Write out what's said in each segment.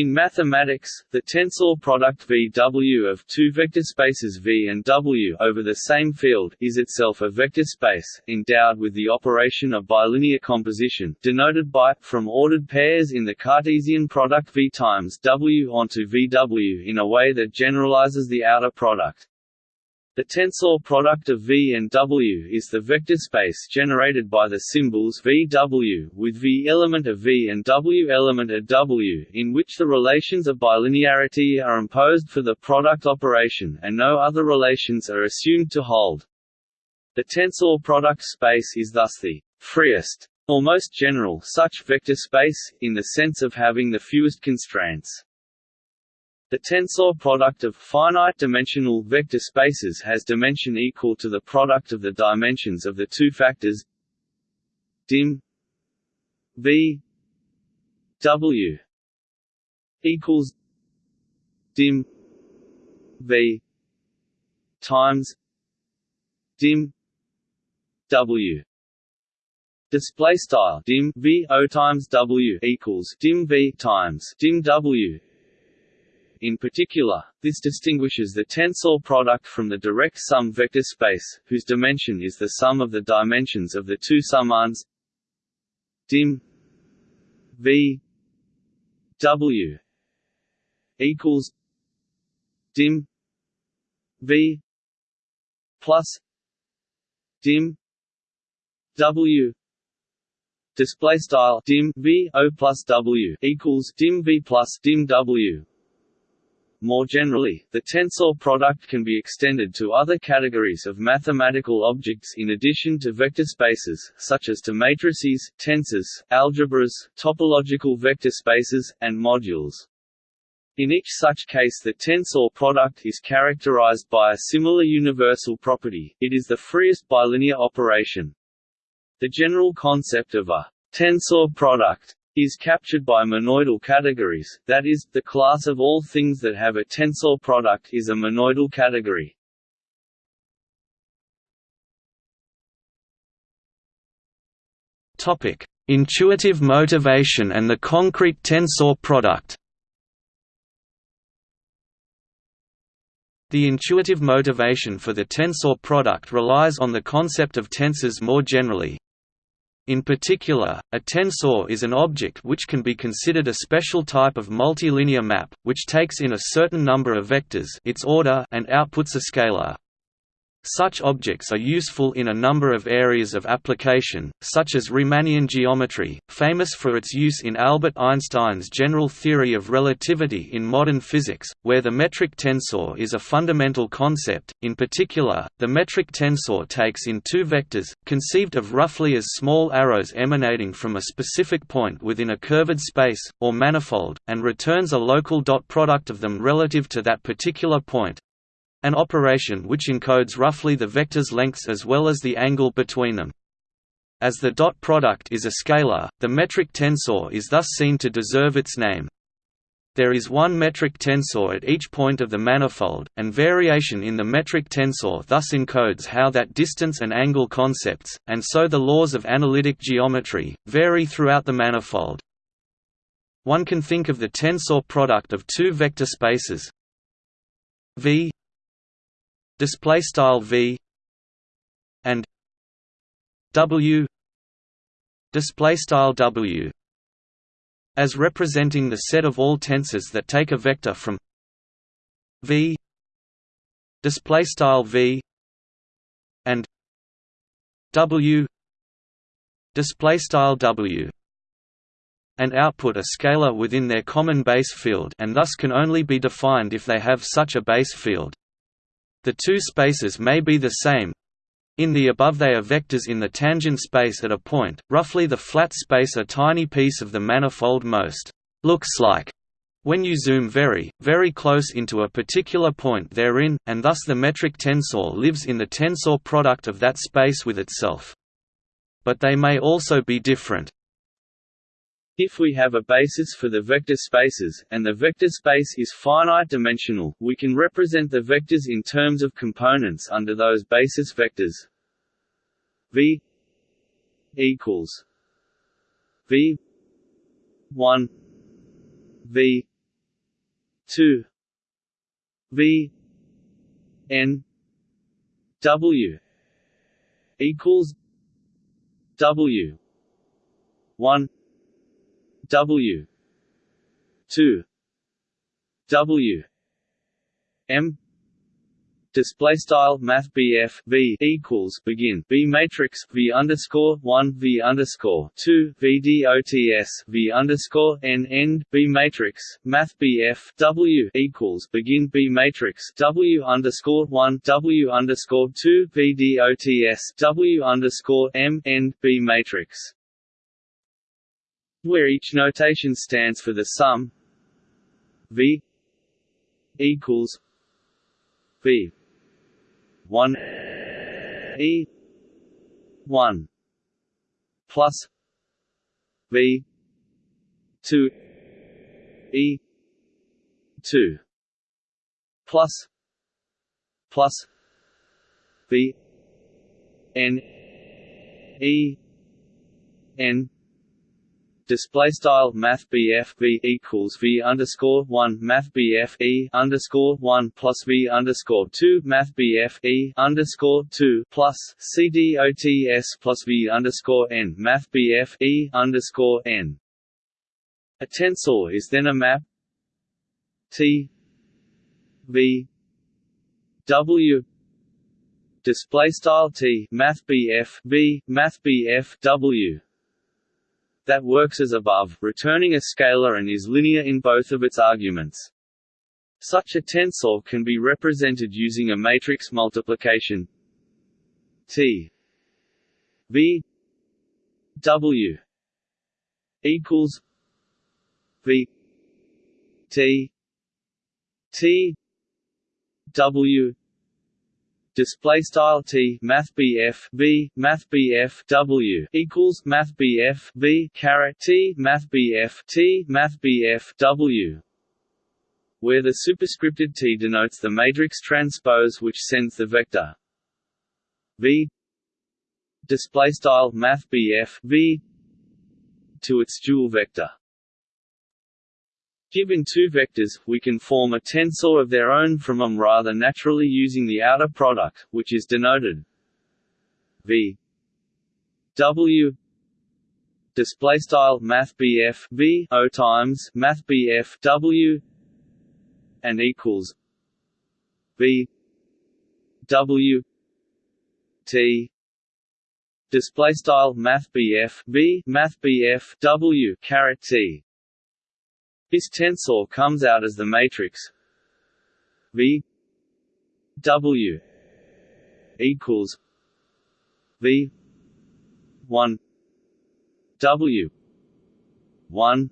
In mathematics, the tensor product VW of two vector spaces V and W over the same field is itself a vector space, endowed with the operation of bilinear composition, denoted by, from ordered pairs in the Cartesian product V times W onto VW in a way that generalizes the outer product. The tensor product of V and W is the vector space generated by the symbols VW with V element of V and W element of W in which the relations of bilinearity are imposed for the product operation and no other relations are assumed to hold. The tensor product space is thus the freest, or most general such vector space, in the sense of having the fewest constraints. The tensor product of finite-dimensional vector spaces has dimension equal to the product of the dimensions of the two factors dim v w equals dim v times dim w. Display style dim v o times w equals dim v times dim w in particular, this distinguishes the tensor product from the direct sum vector space, whose dimension is the sum of the dimensions of the two summands dim v w equals dim v plus dim w display style dim v o plus w equals dim v plus dim w more generally, the tensor product can be extended to other categories of mathematical objects in addition to vector spaces, such as to matrices, tensors, algebras, topological vector spaces, and modules. In each such case the tensor product is characterized by a similar universal property, it is the freest bilinear operation. The general concept of a tensor product is captured by monoidal categories, that is, the class of all things that have a tensor product is a monoidal category. Intuitive motivation and the concrete tensor product. The intuitive motivation for the tensor product relies on the concept of tensors more generally, in particular, a tensor is an object which can be considered a special type of multilinear map, which takes in a certain number of vectors its order and outputs a scalar. Such objects are useful in a number of areas of application, such as Riemannian geometry, famous for its use in Albert Einstein's general theory of relativity in modern physics, where the metric tensor is a fundamental concept. In particular, the metric tensor takes in two vectors, conceived of roughly as small arrows emanating from a specific point within a curved space, or manifold, and returns a local dot product of them relative to that particular point, an operation which encodes roughly the vector's lengths as well as the angle between them. As the dot product is a scalar, the metric tensor is thus seen to deserve its name. There is one metric tensor at each point of the manifold, and variation in the metric tensor thus encodes how that distance and angle concepts, and so the laws of analytic geometry, vary throughout the manifold. One can think of the tensor product of two vector spaces V display style v and w display style w as representing the set of all tensors that take a vector from v display style v and w display style w. And output a scalar within their common base field and thus can only be defined if they have such a base field the two spaces may be the same. In the above they are vectors in the tangent space at a point, roughly the flat space a tiny piece of the manifold most looks like when you zoom very, very close into a particular point therein, and thus the metric tensor lives in the tensor product of that space with itself. But they may also be different. If we have a basis for the vector spaces, and the vector space is finite-dimensional, we can represent the vectors in terms of components under those basis vectors. V equals V one V two V N W equals W one W. two. W. M. Display style math V equals begin. B matrix V underscore one V underscore two V DOTS V underscore N end. B matrix math W equals begin. B matrix W underscore one W underscore two V DOTS W underscore M end. B matrix where each notation stands for the sum V equals V one E one plus V two E two plus plus V N E N display style math V equals V underscore one math E underscore one plus V underscore two math E underscore two plus CDOTS plus V underscore N math E underscore N. A tensor is then a map T V W display style T math V math W that works as above, returning a scalar and is linear in both of its arguments. Such a tensor can be represented using a matrix multiplication T V W equals V T T W display style T math BF V math BF W equals math BF V caret T math BF T math BF W where the superscripted T denotes the matrix transpose which sends the vector. V display style math BF V to its dual vector Given two vectors, we can form a tensor of their own from them rather naturally using the outer product, which is denoted v w display style math v o times math w and equals v w t display style math v math w caret t this tensor comes out as the matrix V W equals V one W one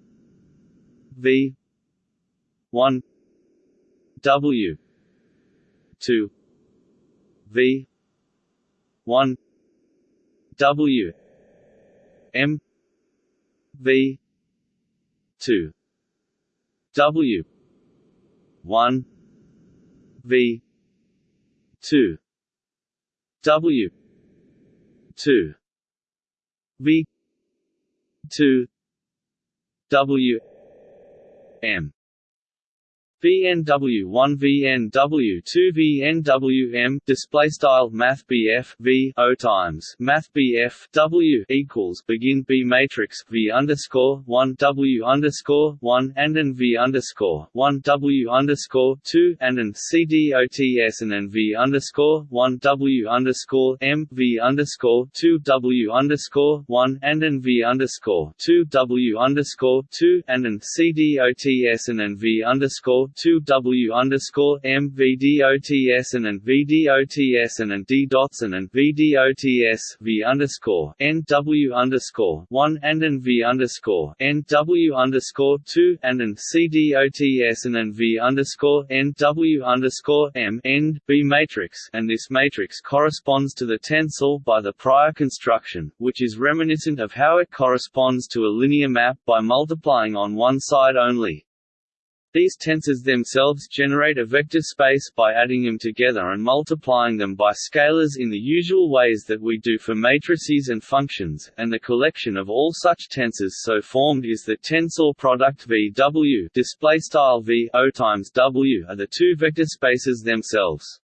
V one W two V one W M V two W. one. V. two. W. two. V. two. W. M VNW1 VNW2 VNWM display style Math V O times. Math W equals begin B matrix V underscore one W underscore one and an V underscore one W underscore two and an CDOTS and an V underscore one W underscore M V underscore two W underscore one and an V underscore two W underscore two and an CDOTS and an V underscore two W underscore M VDOTS and an VDOTS and an D dots and an VDOTS V underscore N W underscore one and an V underscore N W underscore two and an CDOTS and an V underscore N W underscore M end B matrix and this matrix corresponds to the tensor by the prior construction, which is reminiscent of how it corresponds to a linear map by multiplying on one side only. These tensors themselves generate a vector space by adding them together and multiplying them by scalars in the usual ways that we do for matrices and functions, and the collection of all such tensors so formed is the tensor product VW display style V O times W are the two vector spaces themselves.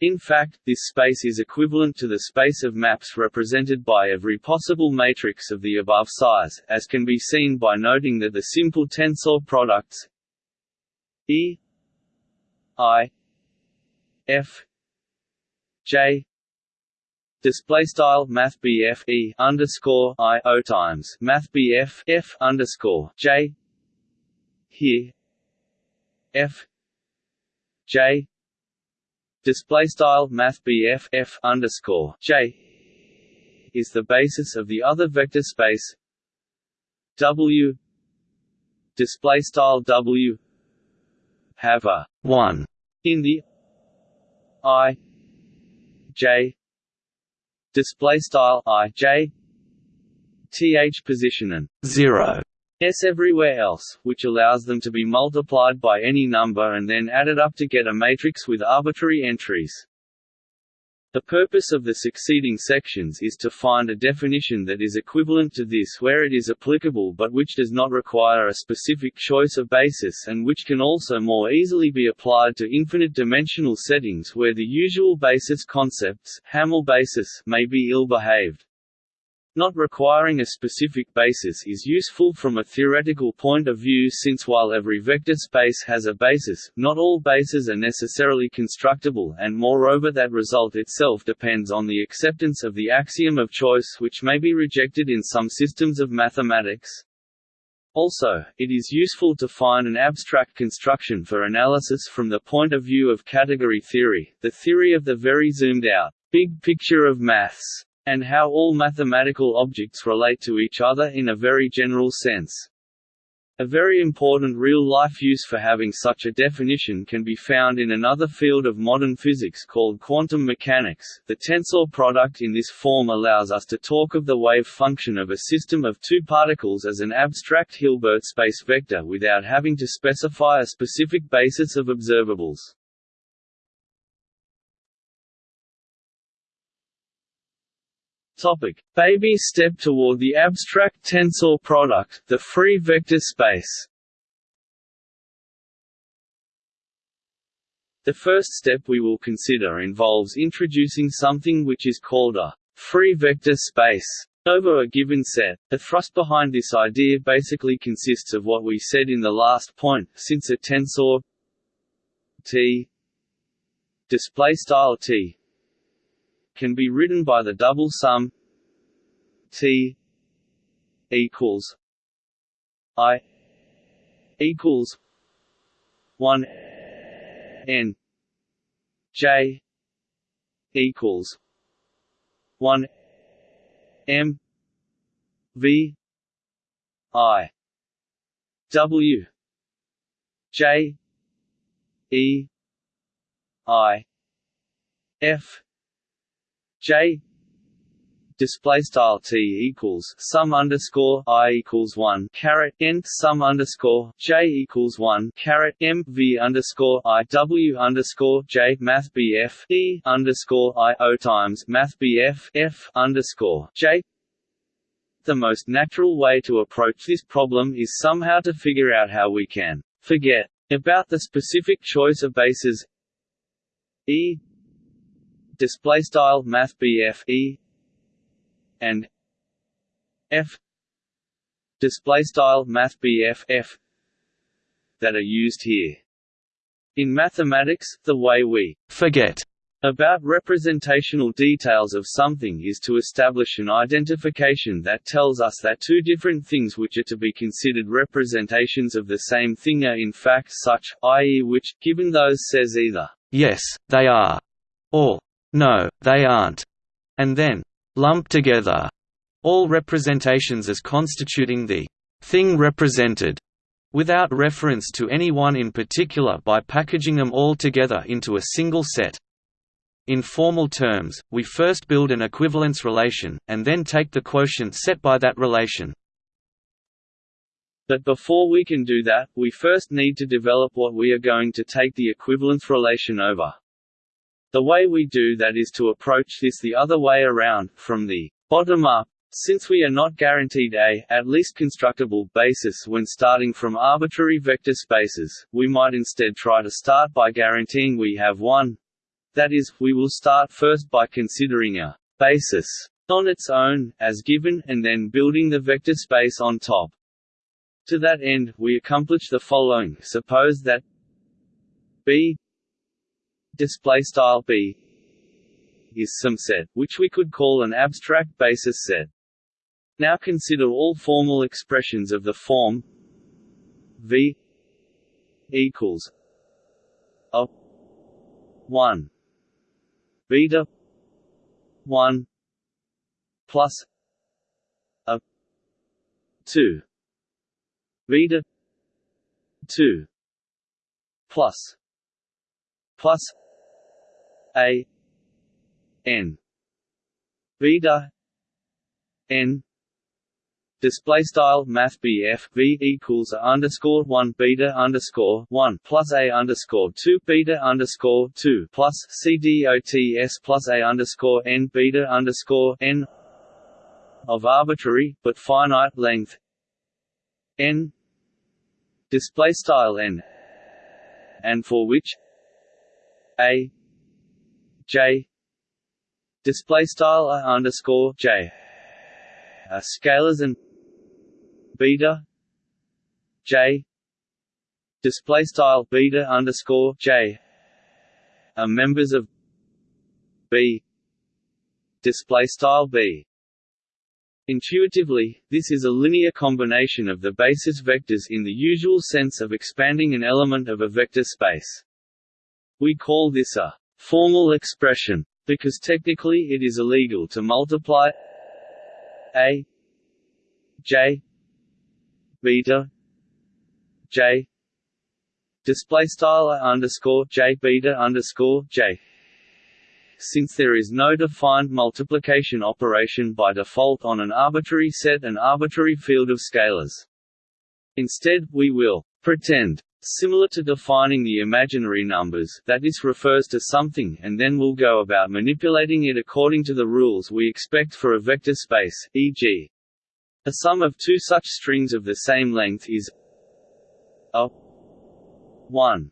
In fact, this space is equivalent to the space of maps represented by every possible matrix of the above size, as can be seen by noting that the simple tensor products E I F J display style math E underscore I O times math BF F underscore J here F J display style math F underscore J is the basis of the other vector space W display style W have a 1 in the i j display style i j th position and 0 s everywhere else, which allows them to be multiplied by any number and then added up to get a matrix with arbitrary entries. The purpose of the succeeding sections is to find a definition that is equivalent to this where it is applicable but which does not require a specific choice of basis and which can also more easily be applied to infinite-dimensional settings where the usual basis concepts Hamel basis may be ill-behaved. Not requiring a specific basis is useful from a theoretical point of view since while every vector space has a basis, not all bases are necessarily constructible and moreover that result itself depends on the acceptance of the axiom of choice which may be rejected in some systems of mathematics. Also, it is useful to find an abstract construction for analysis from the point of view of category theory, the theory of the very zoomed-out, big picture of maths and how all mathematical objects relate to each other in a very general sense. A very important real-life use for having such a definition can be found in another field of modern physics called quantum mechanics. The tensor product in this form allows us to talk of the wave function of a system of two particles as an abstract Hilbert space vector without having to specify a specific basis of observables. Topic: Baby step toward the abstract tensor product, the free vector space. The first step we will consider involves introducing something which is called a free vector space over a given set. The thrust behind this idea basically consists of what we said in the last point, since a tensor T display style T can be written by the double sum T equals I equals one N J equals one M V I W J E I F J display style t equals sum underscore i equals one caret n sum underscore j equals one caret m v underscore i w underscore j math bf e underscore i o times math bf f underscore j. The most natural way to approach this problem is somehow to figure out how we can forget about the specific choice of bases e display style math BF E and F display style math BF F that are used here. In mathematics, the way we forget about representational details of something is to establish an identification that tells us that two different things which are to be considered representations of the same thing are in fact such, i.e. which, given those says either, yes, they are, or no, they aren't, and then lump together all representations as constituting the thing represented, without reference to any one in particular by packaging them all together into a single set. In formal terms, we first build an equivalence relation, and then take the quotient set by that relation. But before we can do that, we first need to develop what we are going to take the equivalence relation over. The way we do that is to approach this the other way around, from the bottom up, since we are not guaranteed a, at least constructible, basis when starting from arbitrary vector spaces, we might instead try to start by guaranteeing we have one. That is, we will start first by considering a basis on its own, as given, and then building the vector space on top. To that end, we accomplish the following: suppose that B display style B is some set, which we could call an abstract basis set. Now consider all formal expressions of the form V equals a 1 beta 1 plus a 2 beta 2 plus plus a n. Beta n. Display style Math BF V equals a underscore one beta underscore one plus A underscore two beta underscore two plus C D O T S plus A underscore N beta underscore N of arbitrary but finite length. N. Display style n. And for which? A j. Display style underscore j. Are scalars and beta. J. Display style beta underscore j. Are members of b. Display style b. Intuitively, this is a linear combination of the basis vectors in the usual sense of expanding an element of a vector space. We call this a formal expression, because technically it is illegal to multiply a j beta j display style underscore j beta underscore j since there is no defined multiplication operation by default on an arbitrary set and arbitrary field of scalars. Instead, we will pretend Similar to defining the imaginary numbers, that this refers to something and then we'll go about manipulating it according to the rules we expect for a vector space, e.g. A sum of two such strings of the same length is a 1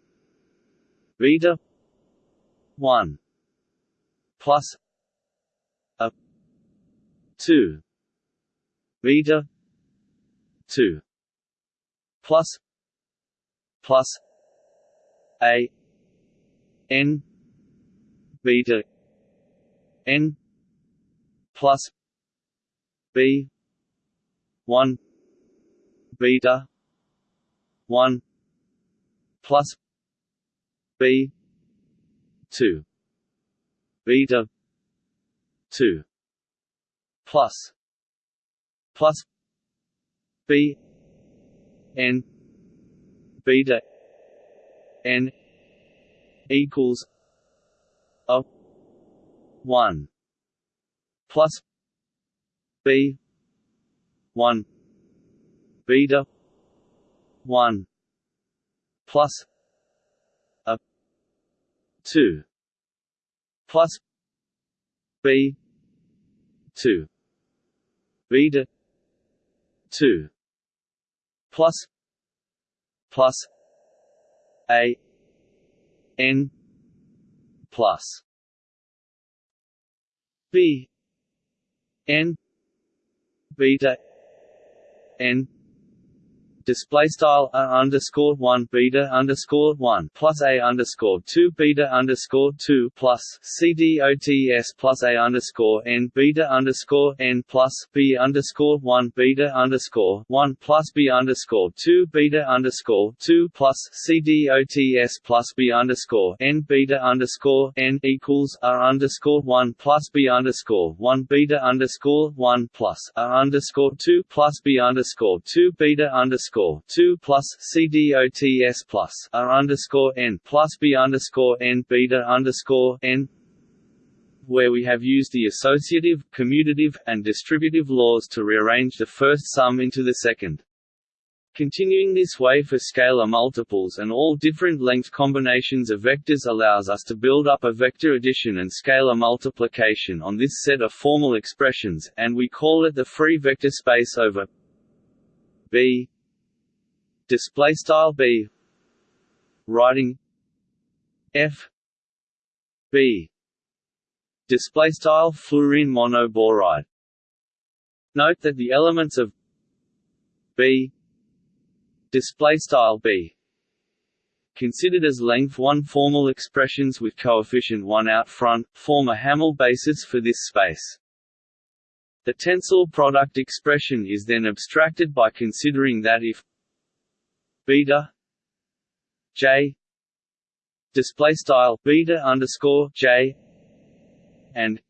beta 1 plus a 2 beta 2 plus plus a n beta n plus b 1 beta 1 plus b 2 beta 2 plus plus b n beta n equals a 1 plus b 1 beta 1 plus a 2 plus b 2 beta 2 plus plus a n plus b n beta n display style a underscore one beta underscore one plus a underscore two beta underscore two plus c d o t s plus a underscore n beta underscore n plus b underscore one beta underscore one plus b underscore two beta underscore two plus c d o t s plus b underscore n beta underscore n equals r underscore one plus b underscore one beta underscore one plus r underscore two plus b underscore two beta underscore underscore two plus C D O T S plus R underscore N plus B underscore N beta underscore N where we have used the associative, commutative, and distributive laws to rearrange the first sum into the second. Continuing this way for scalar multiples and all different length combinations of vectors allows us to build up a vector addition and scalar multiplication on this set of formal expressions, and we call it the free vector space over B display style B. Writing. F. B. Display style fluorine monoboride. Note that the elements of B. Display style b. Considered as length 1 formal expressions with coefficient 1 out front form a Hamel basis for this space. The tensor product expression is then abstracted by considering that if beta j display style beta underscore j and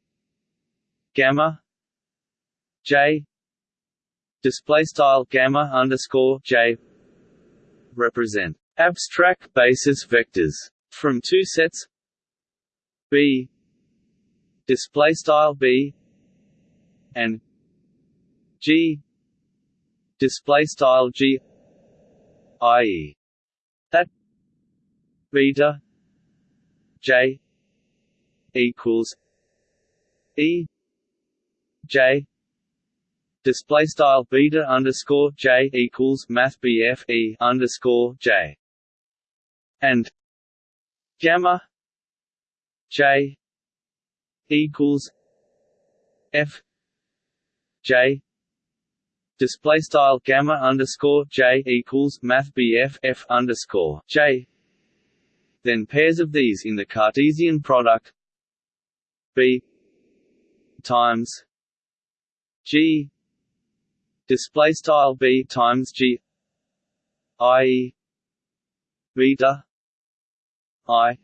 gamma j display style gamma underscore j represent abstract basis vectors from two sets B display style B and G display style G i.e. that beta J equals E J display style beta underscore j equals math bf e underscore j and gamma j equals f j display style gamma underscore j equals math bf f underscore j. Then pairs of these in the Cartesian product b times g. Display style b times g i beta i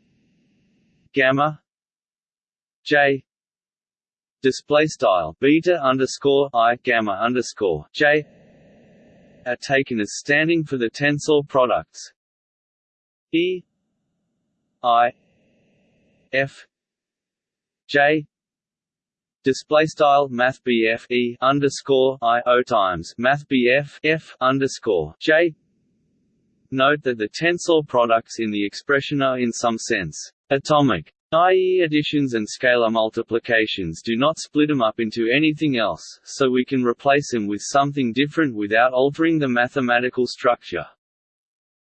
gamma j display style beta underscore i gamma underscore j are taken as standing for the tensor products. E i f j display style math E underscore I O times math BF F underscore J. Note that the tensor products in the expression are in some sense atomic i.e. additions and scalar multiplications do not split them up into anything else, so we can replace them with something different without altering the mathematical structure.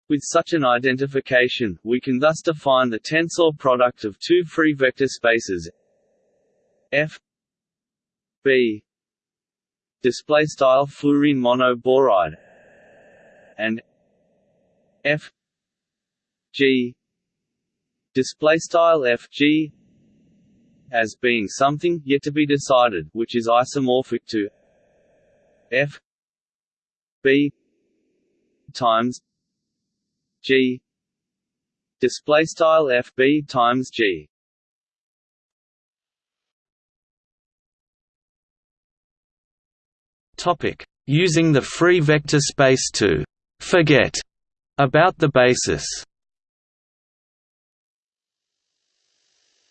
With such an identification, we can thus define the tensor product of two free vector spaces f B display style fluorine monoboride and F G display style F G as being something yet to be decided which is isomorphic to F B times G. Display style F B times G. Topic: Using the free vector space to forget about the basis.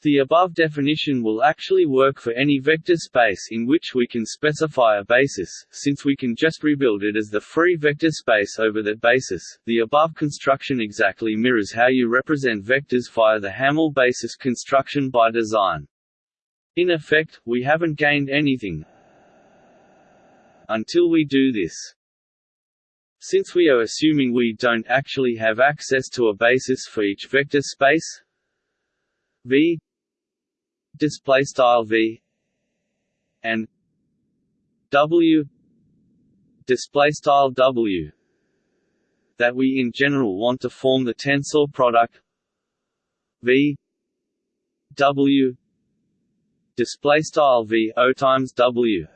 The above definition will actually work for any vector space in which we can specify a basis, since we can just rebuild it as the free vector space over that basis. The above construction exactly mirrors how you represent vectors via the Hamel basis construction by design. In effect, we haven't gained anything, until we do this. Since we are assuming we don't actually have access to a basis for each vector space V display style V and W display style W that we in general want to form the tensor product V W display style V O times W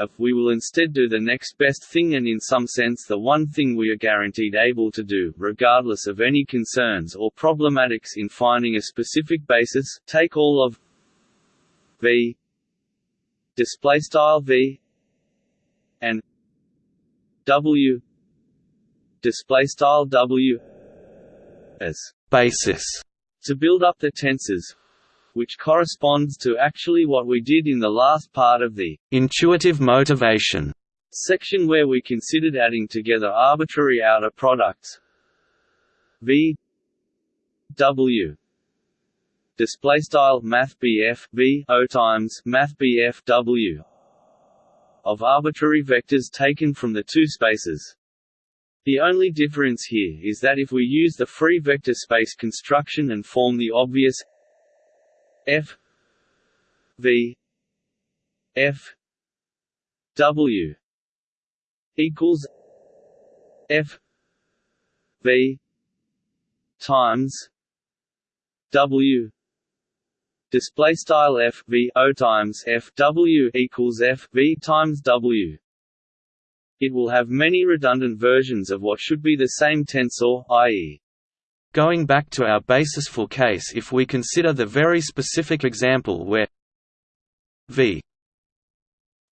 if we will instead do the next best thing and in some sense the one thing we are guaranteed able to do, regardless of any concerns or problematics in finding a specific basis, take all of v displaystyle v and w displaystyle w as basis to build up the tensors which corresponds to actually what we did in the last part of the intuitive motivation section where we considered adding together arbitrary outer products. V. W. Display style math V O times math W of arbitrary vectors taken from the two spaces. The only difference here is that if we use the free vector space construction and form the obvious F V F W equals F V times W display style f v o times f w equals f v times w. It will have many redundant versions of what should be the same tensor, i.e. Going back to our basis for case if we consider the very specific example where v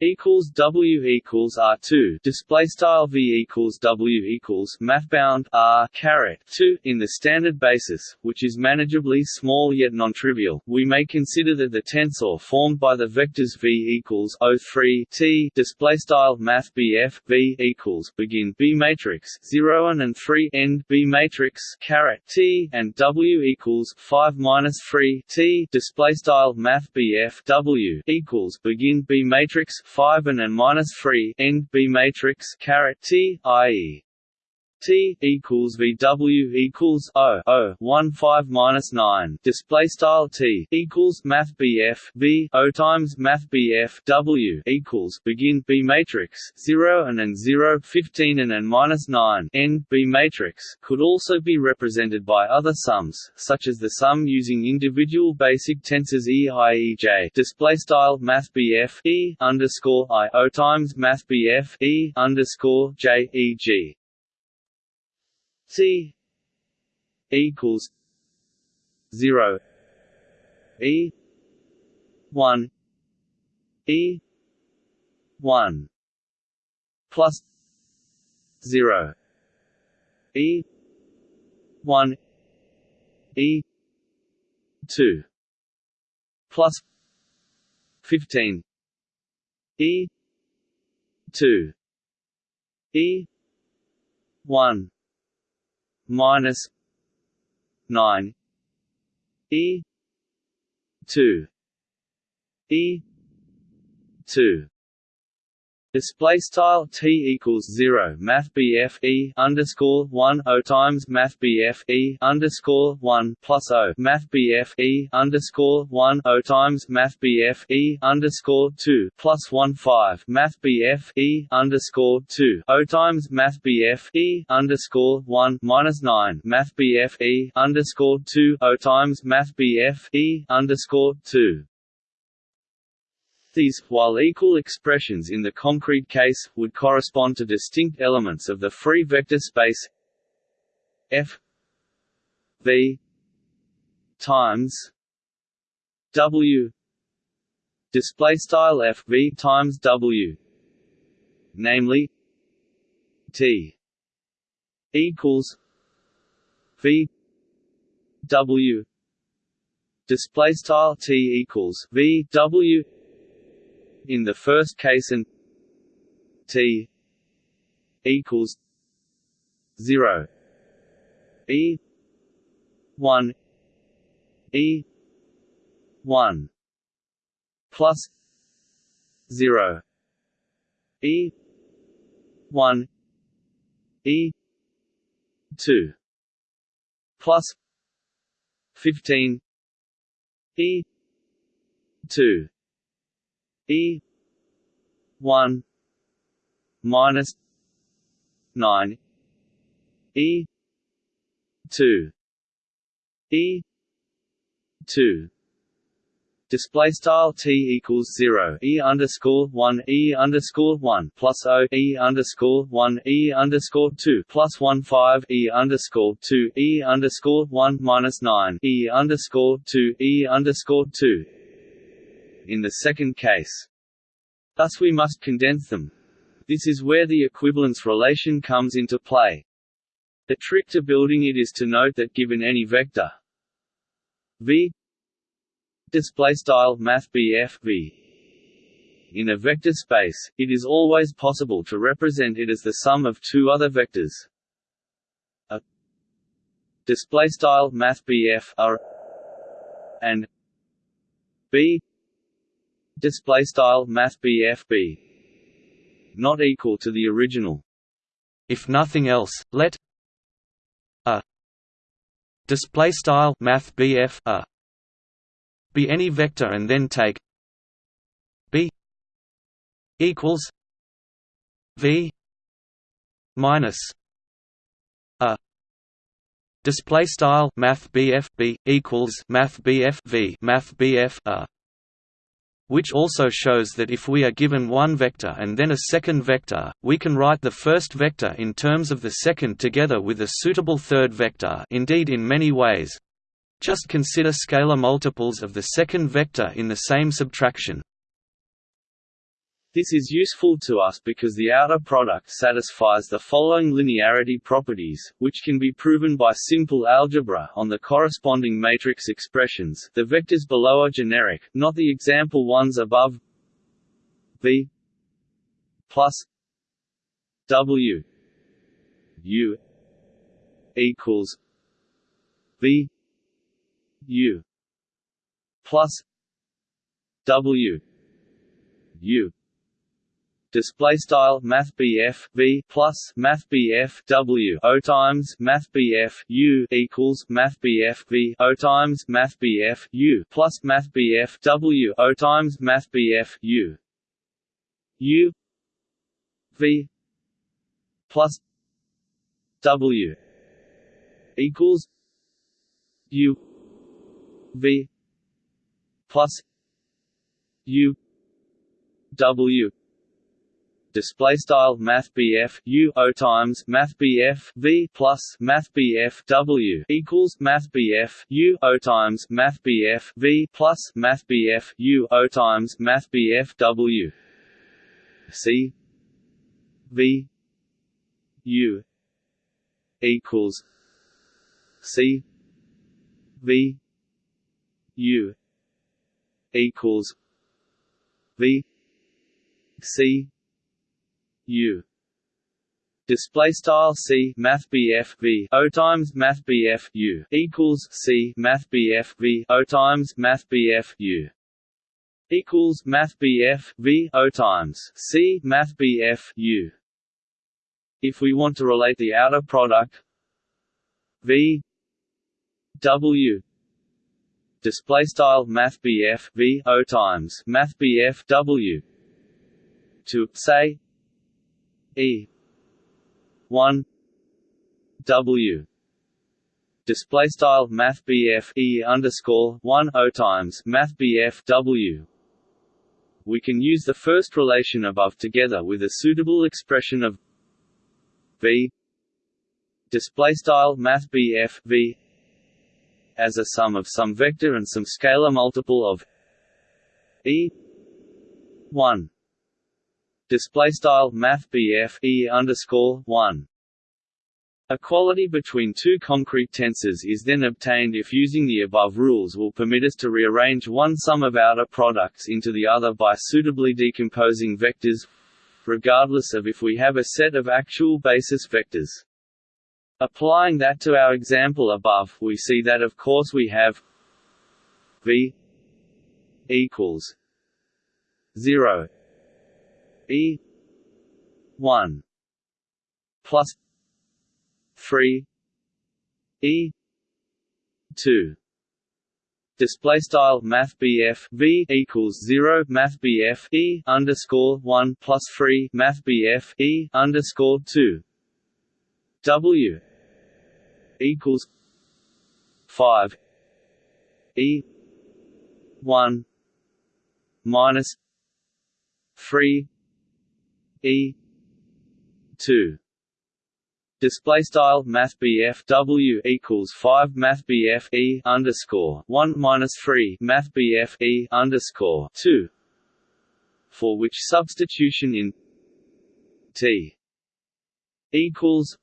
equals W equals R two display style V equals W equals mathbound R caret two in the standard basis, which is manageably small yet non-trivial. We may consider that the tensor formed by the vectors V equals O three T display style Math BF V equals begin B matrix zero and three end B matrix caret T and W equals five minus three T display style Math BF W equals begin B matrix 5 and n minus 3 end B matrix caret T, i.e. T equals VW equals O O one five minus nine. Display style T equals Math BF V O times Math BF W equals begin B matrix zero and n zero fifteen and n minus nine. End B matrix could also be represented by other sums such as the sum using individual basic tensors E I E J. Display style Math BF E underscore I O times Math BF E underscore J E G T equals zero. E one. E one. Plus zero. E one. E two. Plus fifteen. E two. E one minus nine. E two. E two Display style t equals zero Math BF e underscore one O times Math BF e underscore one plus O Math BF e underscore one O times Math BF e underscore two plus one five Math BF e underscore two O times Math BF e underscore one minus nine Math BF e underscore two O times Math BF e underscore two these, while equal expressions in the concrete case, would correspond to distinct elements of the free vector space f v times w display style f v times w namely t equals v w display style t equals v w in the first case and t equals 0 e 1 e 1 plus 0 e 1 e 2 plus 15 e 2 E one minus nine E two E two Display style t equals zero e underscore one e underscore one plus o e underscore one e underscore two plus one five e underscore two e underscore one minus nine e underscore two e underscore two in the second case. Thus we must condense them. This is where the equivalence relation comes into play. The trick to building it is to note that given any vector v display style math v in a vector space, it is always possible to represent it as the sum of two other vectors. A display style math are and b display style math b not equal to the original. If nothing else, let a display style math a be any vector and then take b equals v minus a display style math bf b equals math bf v math bf a which also shows that if we are given one vector and then a second vector, we can write the first vector in terms of the second together with a suitable third vector indeed in many ways. Just consider scalar multiples of the second vector in the same subtraction. This is useful to us because the outer product satisfies the following linearity properties, which can be proven by simple algebra on the corresponding matrix expressions. The vectors below are generic, not the example ones above. V plus w u equals v U plus W U display style math v plus math w o times math u equals math v o times math u plus math w o times math u. U v plus w equals u V plus U W display style math BF U O times math BF V plus math BF W equals math BF U O times math BF V plus math BF U O times math BF W C V U equals C V U equals V C U. Display style C Math BF V. O times Math BF U. Equals C Math BF V. O times Math BF U. Equals Math BF V. O times C Math BF U. If we want to relate the outer product V W. Display style math BF V. O times math BF W. To say E. one. W. Display style math E underscore one O times math W. We can use the first relation above together with a suitable expression of V. Display style math V as a sum of some vector and some scalar multiple of e. 1 display style math BF e underscore 1 Equality between two concrete tensors is then obtained if using the above rules will permit us to rearrange one sum of outer products into the other by suitably decomposing vectors regardless of if we have a set of actual basis vectors. Applying that to our example above, we see that of course we have v equals 0 e 1 plus 3 e 2 display style math v equals 0 math e underscore 1 plus 3 math e underscore 2 w equals five E one minus three E two. Display style Math W equals five Math E underscore one minus three Math E underscore two. For which substitution in T equals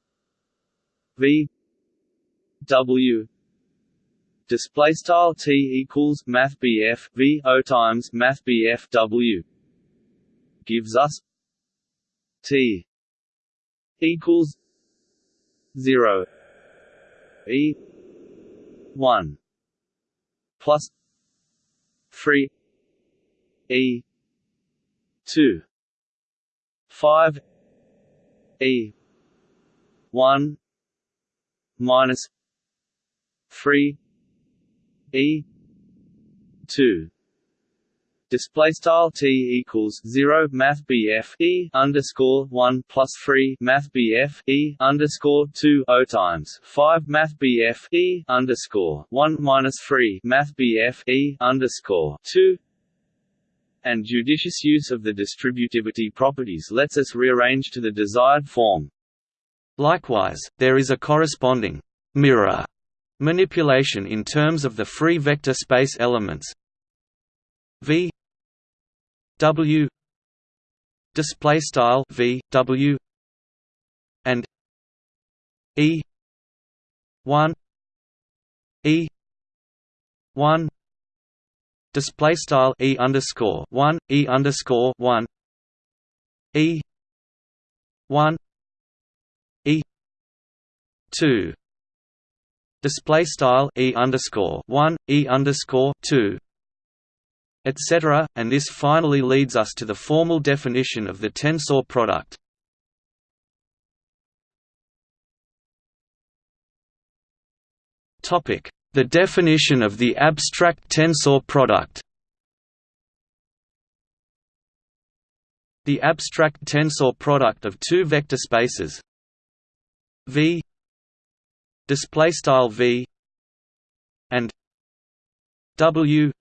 V W. Display style T equals math BF V O times math BF W. Gives us T equals zero. E one plus three E two. Five E one minus three E two display style t equals 0 math bf e underscore 1 plus 3 math bf e underscore 2 o times 5 math bf e underscore 1 minus 3 math bf e underscore 2 and judicious use of the distributivity properties lets us rearrange to the desired form. Likewise, there is a corresponding mirror manipulation in terms of the free vector space elements v w display style v w and e 1 e 1 display style e underscore 1 e underscore 1 e 1 e 2 display style e underscore 1 e underscore 2 etc., and this finally leads us to the formal definition of the tensor product. The definition of the abstract tensor product. The abstract tensor product of two vector spaces. V. Display style V. And W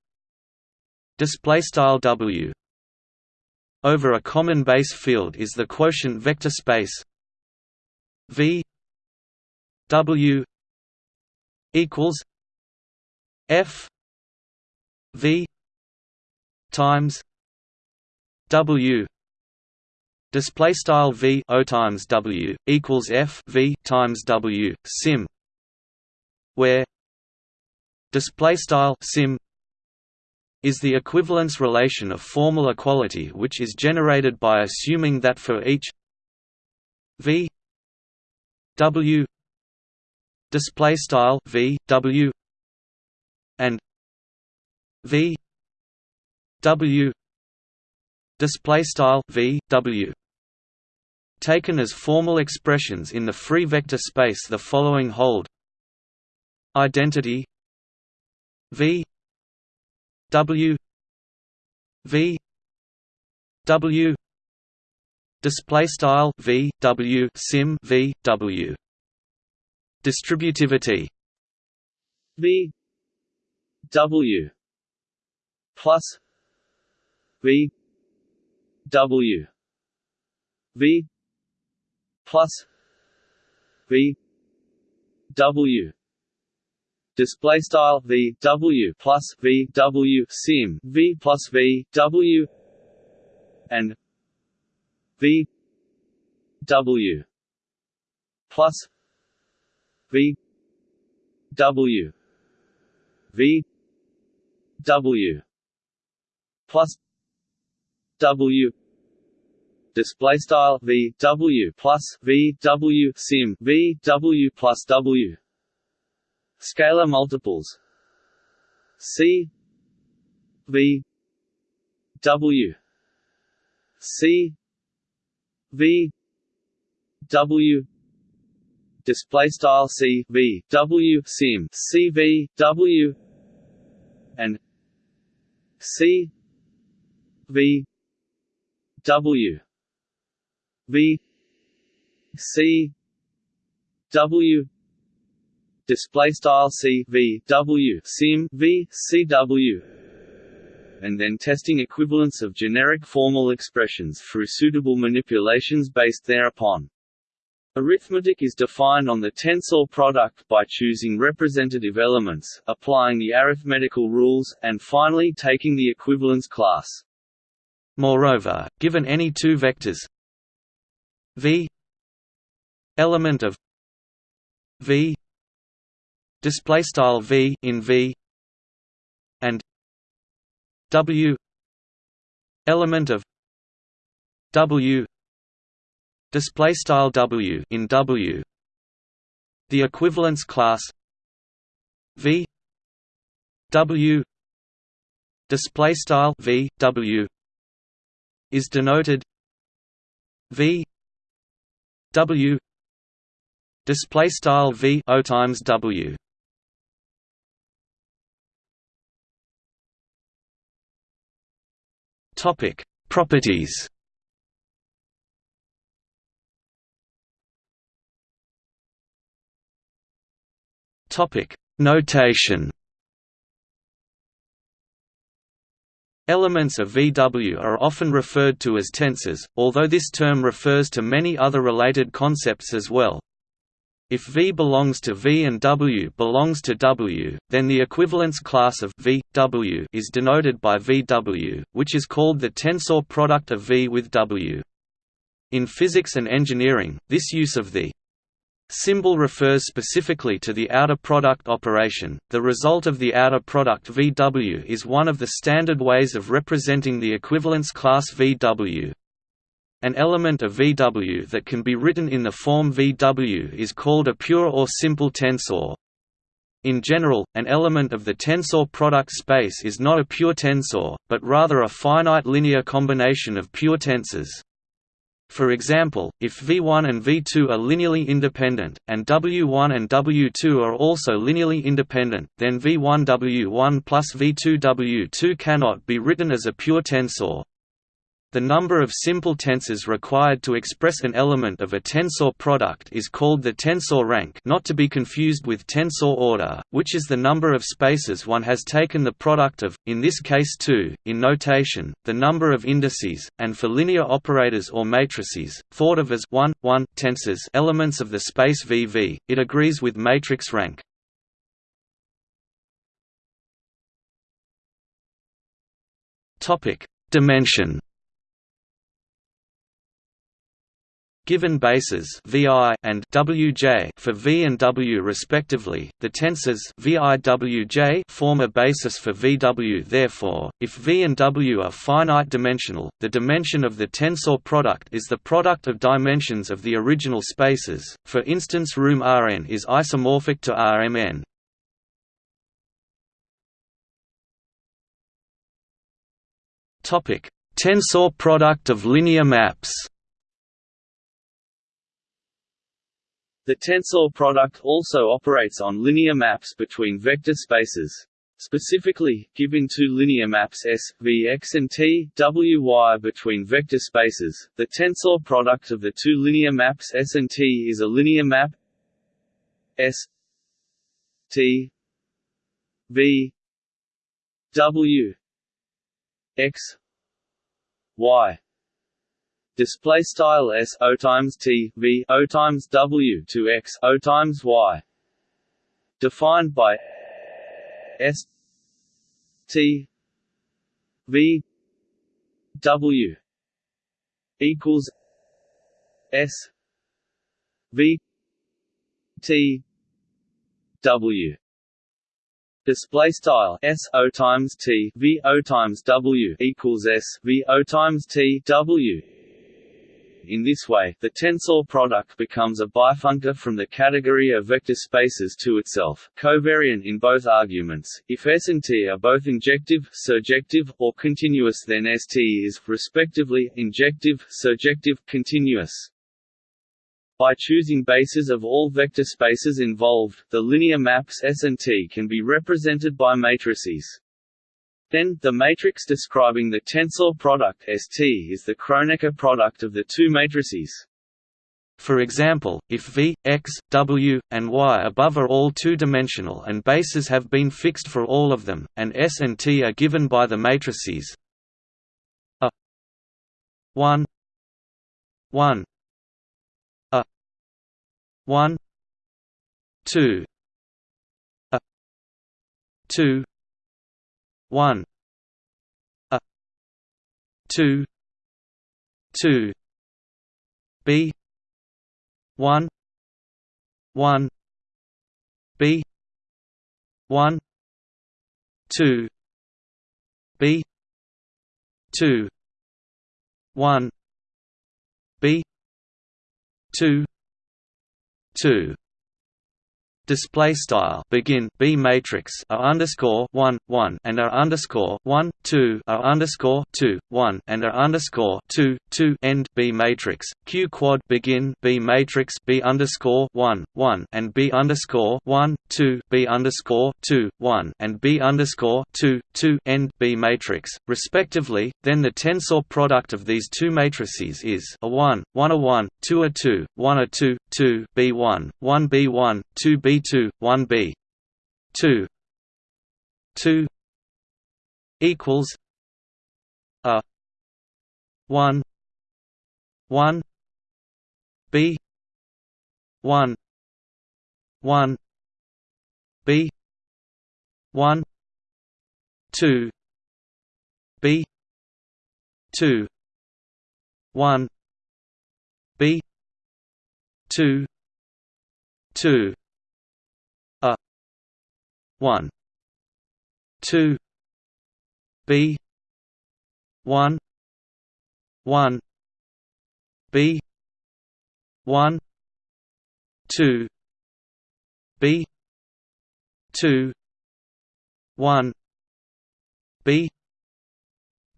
display style W. Over a common base field is the quotient vector space V W equals F V times W. Display style V O times W equals F V times W sim where display style sim is the equivalence relation of formal equality which is generated by assuming that for each v w display style v w and v w display style v w taken as formal expressions in the free vector space the following hold. Identity v W V W display style V W sim V W distributivity V W plus V W V plus V W display style v w plus v w sim v plus v w and v w plus v w v w plus w. Display style v w plus v w sim v w plus w Scalar multiples. C V W. C V W. Display style C V W sim. C V W. And C V W. V C W display style c v w sim v c w and then testing equivalence of generic formal expressions through suitable manipulations based thereupon. Arithmetic is defined on the tensor product by choosing representative elements, applying the arithmetical rules, and finally taking the equivalence class. Moreover, given any two vectors v element of v display style v in v and w element of W display style W in W. The equivalence class V W display style V W is denoted V W display style V O times W topic properties topic notation Elements of VW are often referred to as tensors, although this term refers to many other related concepts as well. If V belongs to V and W belongs to W, then the equivalence class of V, W is denoted by VW, which is called the tensor product of V with W. In physics and engineering, this use of the Symbol refers specifically to the outer product operation. The result of the outer product VW is one of the standard ways of representing the equivalence class VW. An element of VW that can be written in the form VW is called a pure or simple tensor. In general, an element of the tensor product space is not a pure tensor, but rather a finite linear combination of pure tensors. For example, if V1 and V2 are linearly independent, and W1 and W2 are also linearly independent, then V1 W1 plus V2 W2 cannot be written as a pure tensor. The number of simple tensors required to express an element of a tensor product is called the tensor rank not to be confused with tensor order, which is the number of spaces one has taken the product of, in this case 2, in notation, the number of indices, and for linear operators or matrices, thought of as 1, 1 tensors elements of the space VV, it agrees with matrix rank. Dimension Given bases VI and WJ for V and W respectively, the tensors VIWJ form a basis for VW. Therefore, if V and W are finite dimensional, the dimension of the tensor product is the product of dimensions of the original spaces. For instance, room Rn is isomorphic to Rmn. Topic: Tensor product of linear maps. The tensor product also operates on linear maps between vector spaces. Specifically, given two linear maps S, V x and T, W y between vector spaces, the tensor product of the two linear maps S and T is a linear map S T V W x y display style s o times t v o times w to x o times y. Defined by s t v w equals s v t w. Display style S O times T V O times W equals S V O times T W in this way, the tensor product becomes a bifunctor from the category of vector spaces to itself, covariant in both arguments. If S and T are both injective, surjective, or continuous then ST is, respectively, injective, surjective, continuous. By choosing bases of all vector spaces involved, the linear maps S and T can be represented by matrices. Then, the matrix describing the tensor product ST is the Kronecker product of the two matrices. For example, if V, X, W, and Y above are all two-dimensional and bases have been fixed for all of them, and S and T are given by the matrices A 1 1 A 1 2 A 2 one. A. Two. Two. B. One. One. B. One. Two. B. Two. One. B. Two. Two display style begin b matrix a underscore one one and a underscore one two a underscore two one and a underscore two two end b matrix q quad begin b matrix b underscore one one and b underscore one two b underscore two one and b underscore two two end b matrix respectively. Then the tensor product of these two matrices is a one one a one two a two one a two two b one one b one two b B2 1B 2 2 equals. A. 1 1 B. 1 1 B. 1 2 B. 2 1 B. 2 2 one two B one one B one two B two one B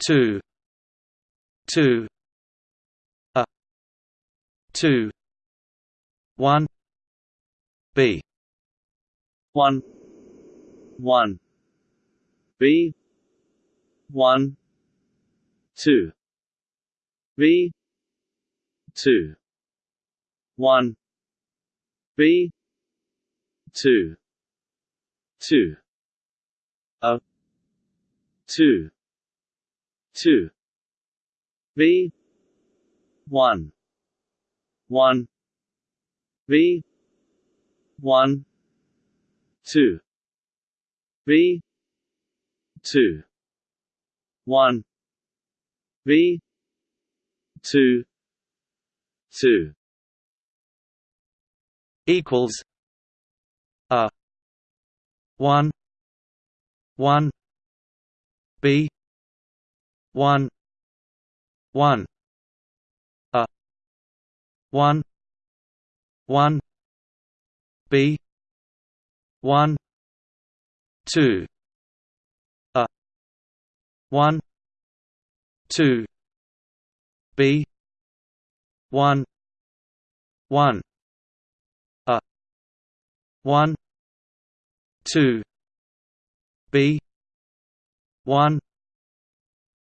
two two a two one B one one. B one. two. B two. one. B two. two. A. two. two. B one. one. B one. two B two. One. B two. Two. Equals a one. One. B. One. One. A one. One. B. One two a one two B one one a one two B one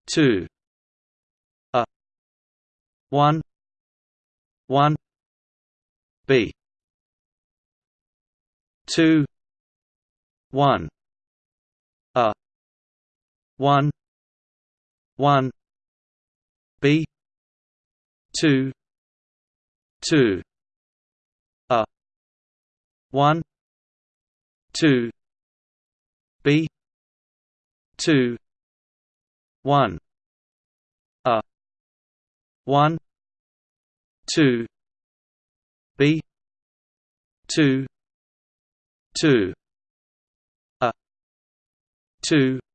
two a one one B. two one 1 1 b 2 2 a 1 2 b 2 1 a 1 2 b 2 2 a 2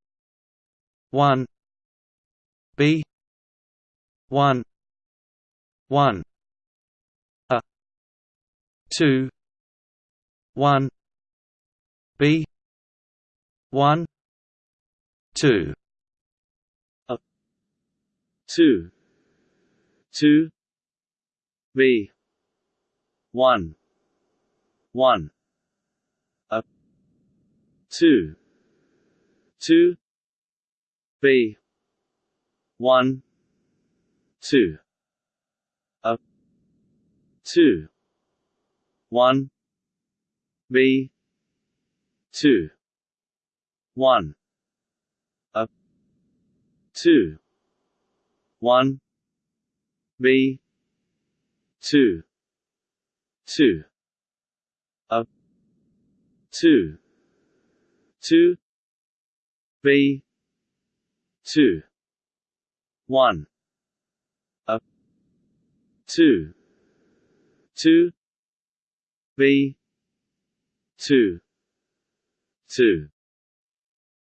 one B one one a two one B one two a two two B one one a two two B. One. Two. A. Two. One. B. Two. One. A. Two. One. B. Two. Two. A. Two. Two. B two. One. A. Two. Two. B. Two. Two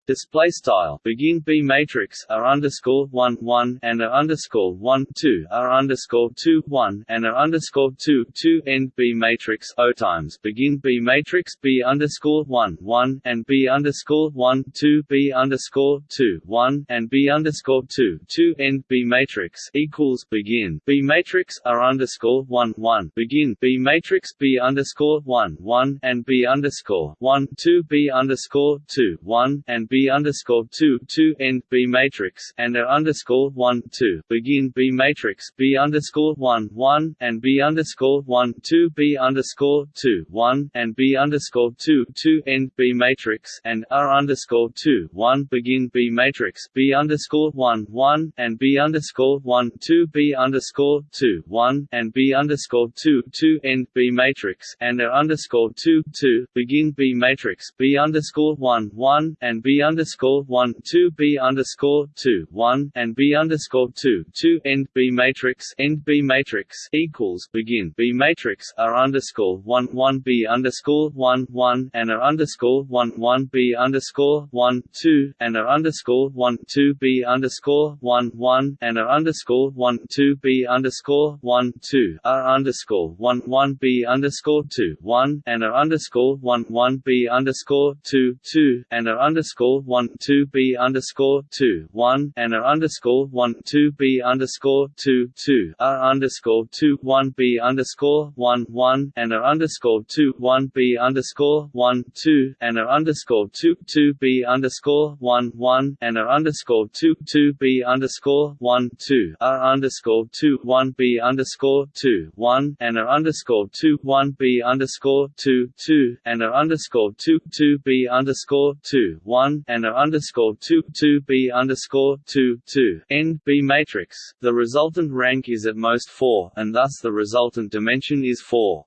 display style. Begin b matrix r underscore one one and r underscore one two r underscore two one and r underscore two two end b matrix o times. Begin b matrix b underscore one one and b underscore one two b underscore two one and b underscore two two end b matrix equals begin. B matrix r underscore one one. Begin b matrix b underscore one one and b underscore one two b underscore two one and b B underscore two two end B matrix and A underscore one two begin B matrix B underscore one one and B underscore one two B underscore two one and B underscore two two end B matrix and R underscore two one begin B matrix B underscore one one and B underscore one two B underscore two one and B underscore two two end B matrix and A underscore two two begin B matrix B underscore one one and B underscore one two B underscore two one and B underscore two two end B matrix end B matrix equals begin B matrix R underscore one one B underscore one one and R underscore one one B underscore one two and R underscore one two B underscore one one and R underscore one two B underscore one two R underscore one one B underscore two one and R underscore one one B underscore two two and R underscore one two B underscore two one and R underscore one two B underscore two two R underscore two one B underscore one one and R underscore two one B underscore one two and R underscore two two B underscore one one and R underscore two two B underscore one two R underscore two one B underscore two one and R underscore two one B underscore two two and R underscore two two B underscore two one and a underscore two two B underscore two two end B matrix. The resultant rank is at most four, and thus the resultant dimension is four.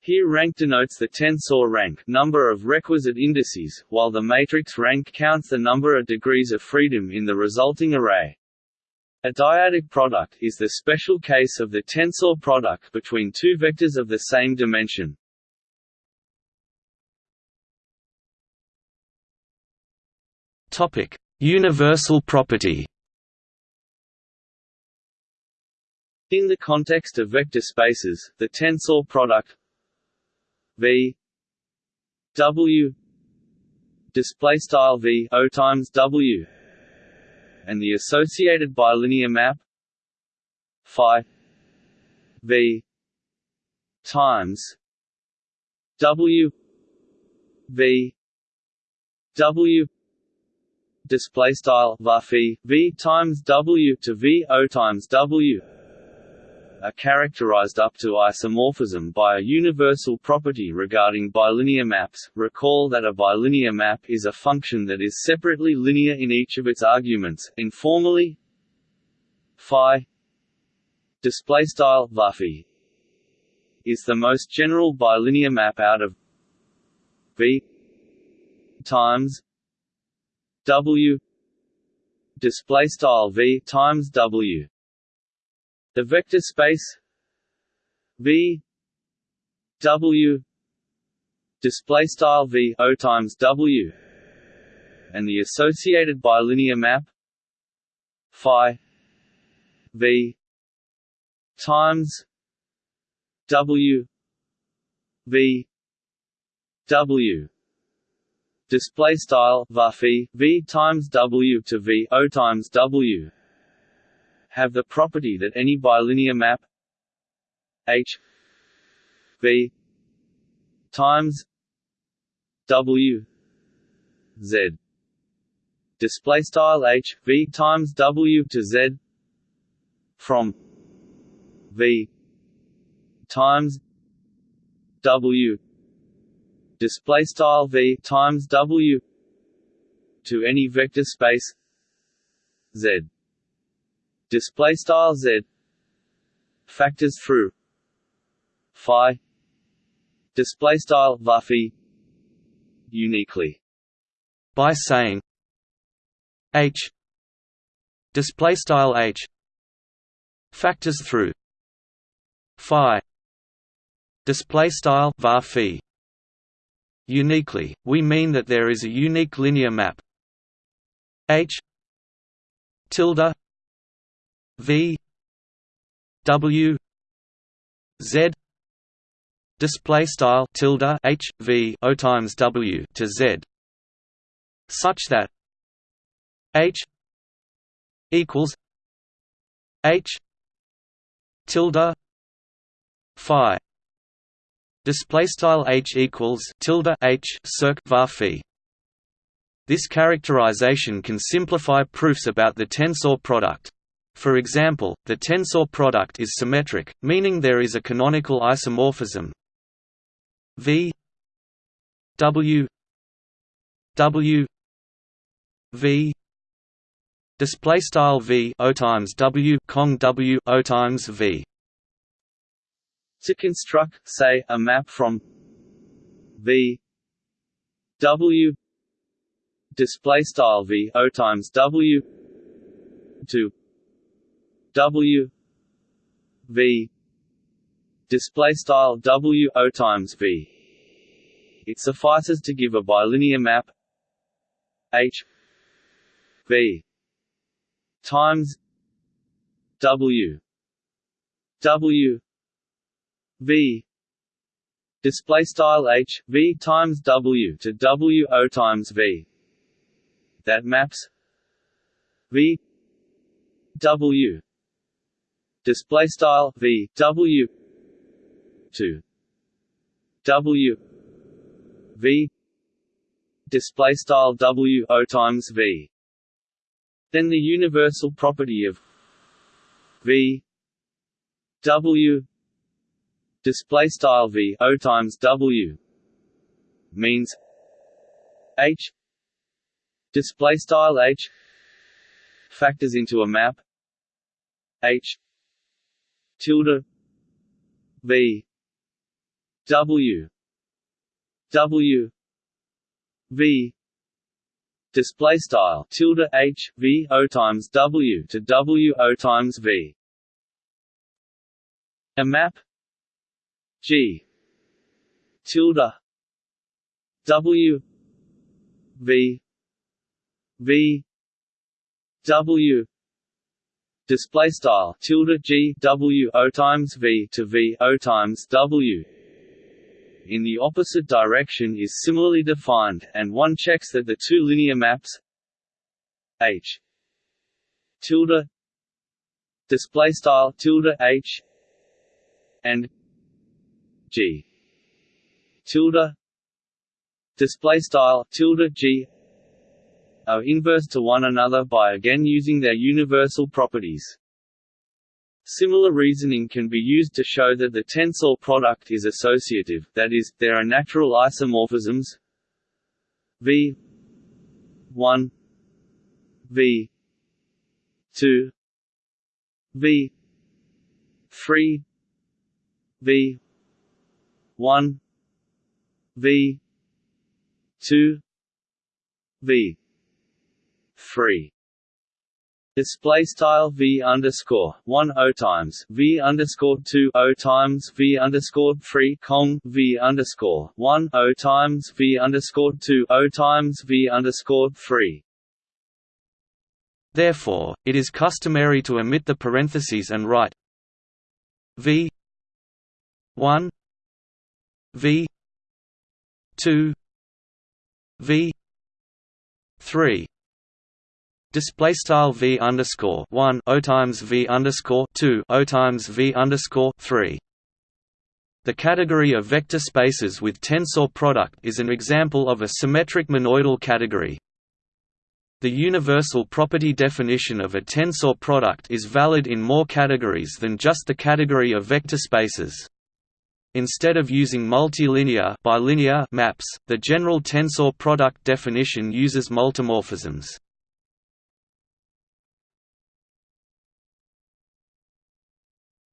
Here rank denotes the tensor rank number of requisite indices, while the matrix rank counts the number of degrees of freedom in the resulting array. A dyadic product is the special case of the tensor product between two vectors of the same dimension. Topic: Universal property. In the context of vector spaces, the tensor product V W display style V O times W and the associated bilinear map phi V times W V W display style v times w to v o times w are characterized up to isomorphism by a universal property regarding bilinear maps. Recall that a bilinear map is a function that is separately linear in each of its arguments. Informally, phi display style is the most general bilinear map out of v times W display style V times W. The vector space V W display style V O times W and the associated bilinear map phi V times W V W display style varphi v times w to v o times w. Have the property that any bilinear map h v times w z. Display style h v times w to z from v times w display style v times w to any vector space z. Display style z factors through phi. Display style varphi uniquely. By saying h. Display style h factors through phi. Display style var Uniquely, we mean that there is a unique linear map. H. tilde. V. W. Z. Display style tilde H V O times W to Z. Such that H equals H tilde phi display style H equals tilde H circ var phi. This characterization can simplify proofs about the tensor product. For example, the tensor product is symmetric, meaning there is a canonical isomorphism. V W W V display style V O times W Cong W O times V to construct say a map from V W display style v o times w to w v display style w o times v. It suffices to give a bilinear map h v times w w v. Display style h v times w to w o times v. That maps v. W. Display style v w to w v. Display style w o times v. Then the universal property of v w display style v o times w means h. Display style h factors into a map. H. Tilde. V. W. W. V. Display style tilde h v o times w to w o times v. A map g. Tilde. W. V. V. W. Display style. Tilde g. W. O times v to v. O times w. In the opposite direction is similarly defined, and one checks that the two linear maps h. Tilde. Display style. Tilde h. and g. Tilde. Display style tilde g. Are inverse to one another by again using their universal properties. Similar reasoning can be used to show that the tensor product is associative, that is, there are natural isomorphisms. V. 1 v. 2 v. 3 v 1 v. 2 v. Free display style v underscore one o times v underscore two o times v underscore three cong v underscore one o times v underscore two o times v underscore three. Therefore, it is customary to omit the parentheses and write v one v two v three display style v underscore one o times v underscore two o times v underscore three. The category of vector spaces with tensor product is an example of a symmetric monoidal category. The universal property definition of a tensor product is valid in more categories than just the category of vector spaces. Instead of using multilinear bilinear maps, the general tensor product definition uses multimorphisms.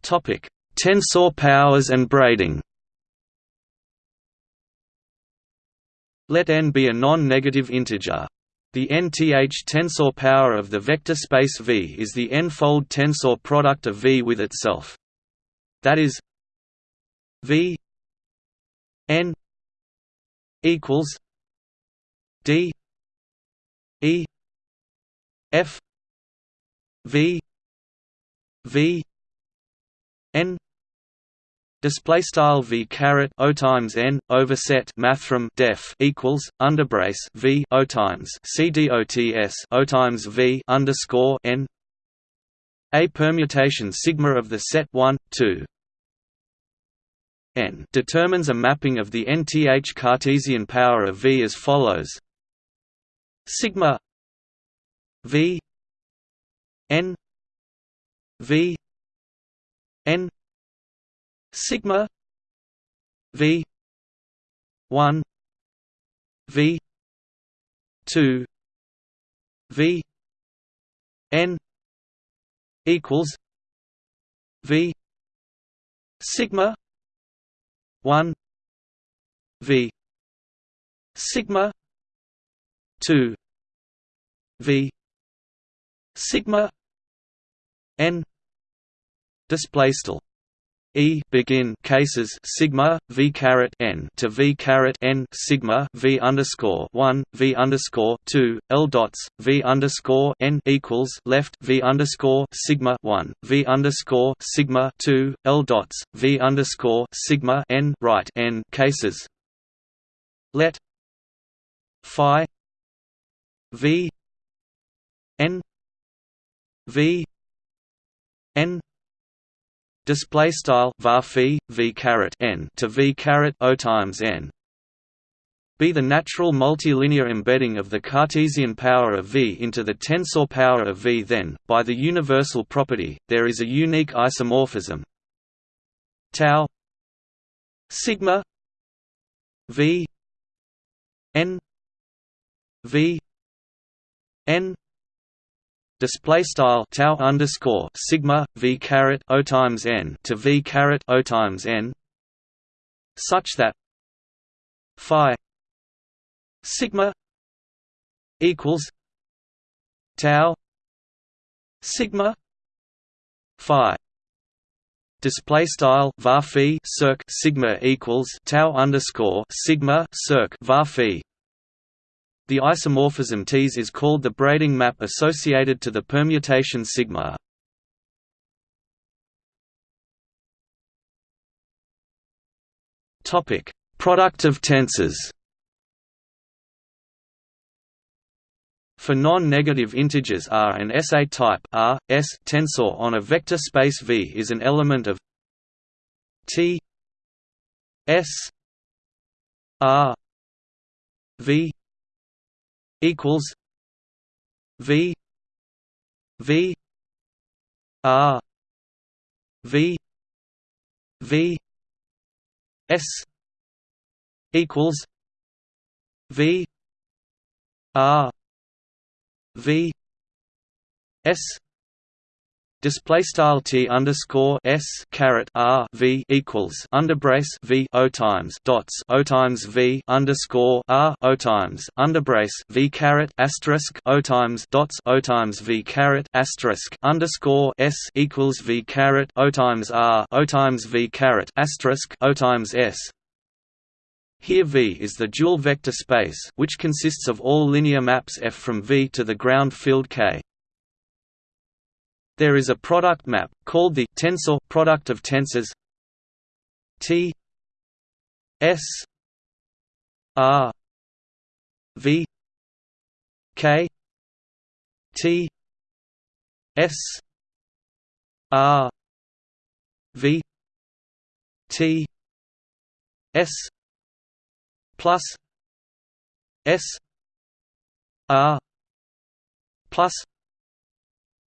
Topic: Tensor powers and braiding. Let n be a non-negative integer. The nth tensor power of the vector space V is the n-fold tensor product of V with itself. That is V n equals d e F V V N Display style v caret o times n overset mathrm def equals underbrace v o times c dots o times v underscore n a permutation sigma of the set 1 2 n determines a mapping of the nth Cartesian power of v as follows. Sigma v n v n sigma v 1 v 2 v n equals v sigma 1 v sigma 2 v sigma n display style E begin cases sigma v caret n to v caret n sigma v underscore one v underscore two l dots v underscore n equals left v underscore sigma one v underscore sigma two l dots v underscore sigma n right n cases. Let phi v n v n display style var phi v caret n to v caret o times n. Be the natural multilinear embedding of the Cartesian power of V into the tensor power of V then, by the universal property, there is a unique isomorphism. Tau sigma V n V n display style tau underscore sigma v caret o times n to v caret o times n such that phi sigma equals tau sigma phi. Display style var circ sigma equals tau underscore sigma circ var the isomorphism Ts is called the braiding map associated to the permutation sigma. Topic: Product of tensors. For non-negative integers R and S a type R, S tensor on a vector space V is an element of T S R V equals V V R V V S equals V R V S display style t underscore s caret r v equals underbrace v o times dots o times v underscore r o times underbrace v caret asterisk o times dots o times v caret asterisk underscore s equals v caret o times r o times v caret asterisk o times s here V is the dual vector space which consists of all linear maps F from V to the ground field K. There is a product map, called the tensor product of tensors. T S R V K T S R V T S plus S R plus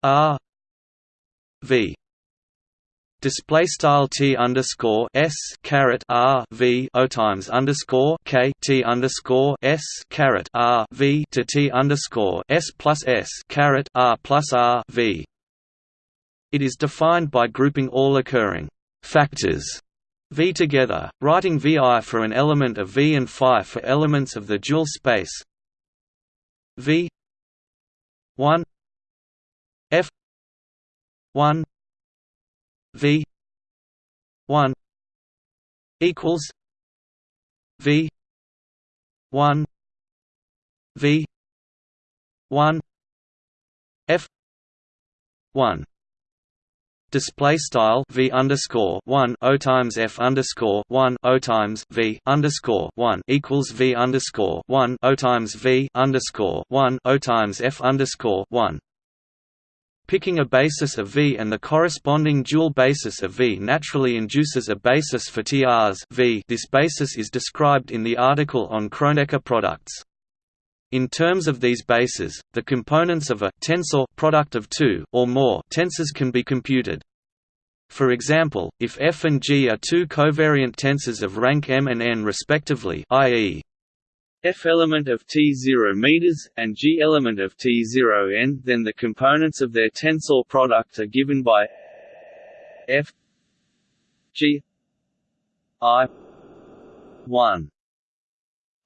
R v display style t underscore s caret r v o times underscore k t underscore s caret r v to t underscore s plus s caret r plus r v. It is defined by grouping all occurring factors v together, writing vi for an element of v and phi for elements of the dual space v 1 f 1 v 1 equals v 1 v 1 f 1 display style v underscore one o times f underscore one o times v underscore one equals v underscore one o times v underscore one o times f underscore one. Picking a basis of V and the corresponding dual basis of V naturally induces a basis for TRs v. This basis is described in the article on Kronecker products. In terms of these bases, the components of a tensor product of two or more tensors can be computed. For example, if f and g are two covariant tensors of rank m and n respectively i.e. f element of T0 meters and g element of T0 n, then the components of their tensor product are given by f g i 1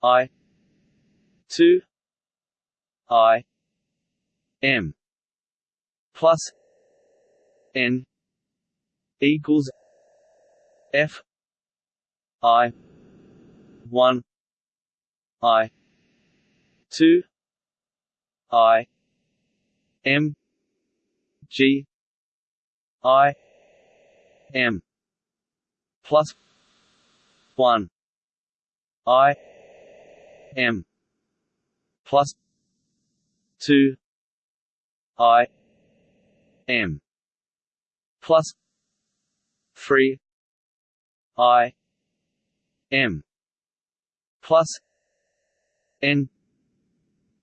i 2 i m plus n equals f i 1 i. 2 i. M. G. I. M. Plus 1 i. M. Plus 2 i. M. Plus 3 i. M. Plus n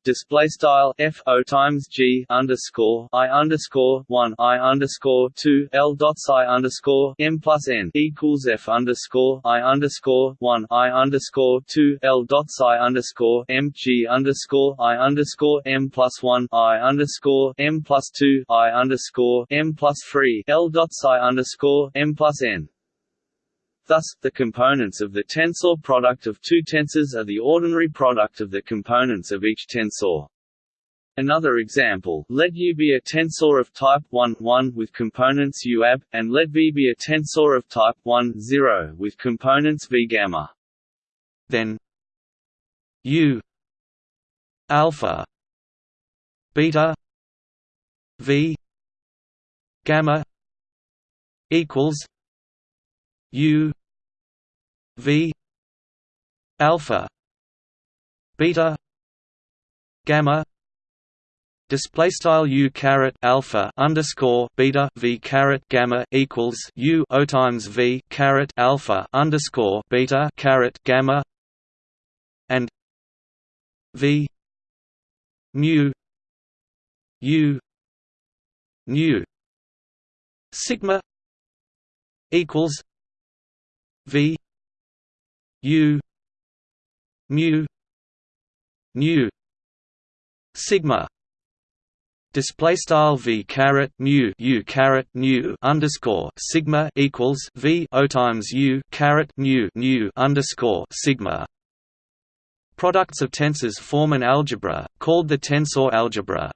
display style f o times g underscore i underscore one i underscore two l dots i underscore m plus n equals f underscore i underscore one i underscore two l dots i underscore m g underscore i underscore m plus one i underscore m plus two i underscore m plus three l dots i underscore m plus n Thus, the components of the tensor product of two tensors are the ordinary product of the components of each tensor. Another example, let U be a tensor of type 1, 1 with components UAB, and let V be a tensor of type 1, 0 with components V gamma. Then U alpha beta V gamma equals U V alpha beta gamma display style u caret alpha underscore beta v caret gamma equals u o times v caret alpha underscore beta caret gamma and v mu u nu sigma equals V U mu nu sigma display style v caret mu u caret nu underscore sigma equals v o times u caret mu nu underscore sigma. Products of tensors form an algebra called the tensor algebra.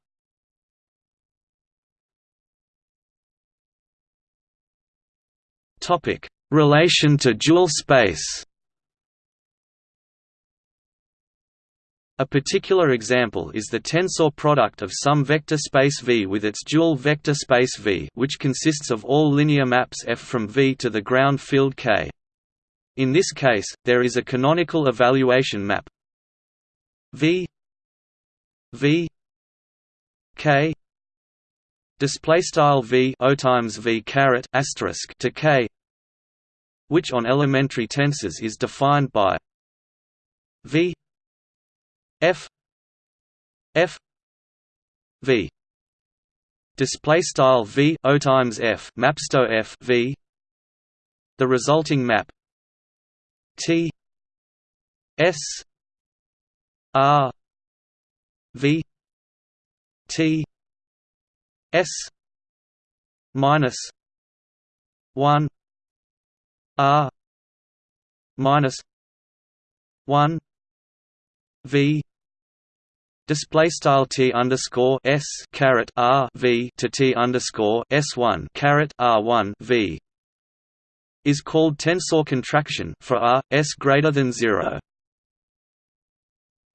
Topic Relation to dual space. A particular example is the tensor product of some vector space V with its dual vector space V which consists of all linear maps F from V to the ground field K. In this case, there is a canonical evaluation map. V. V. K. Display style V O times V caret asterisk to K which on elementary tensors is defined by v f f v. Display style v o times f mapsto f v. The resulting map t s r v. T s minus 1 R minus one V display style T underscore S caret R V to T underscore S one caret R one V is called tensor contraction for R S greater than zero.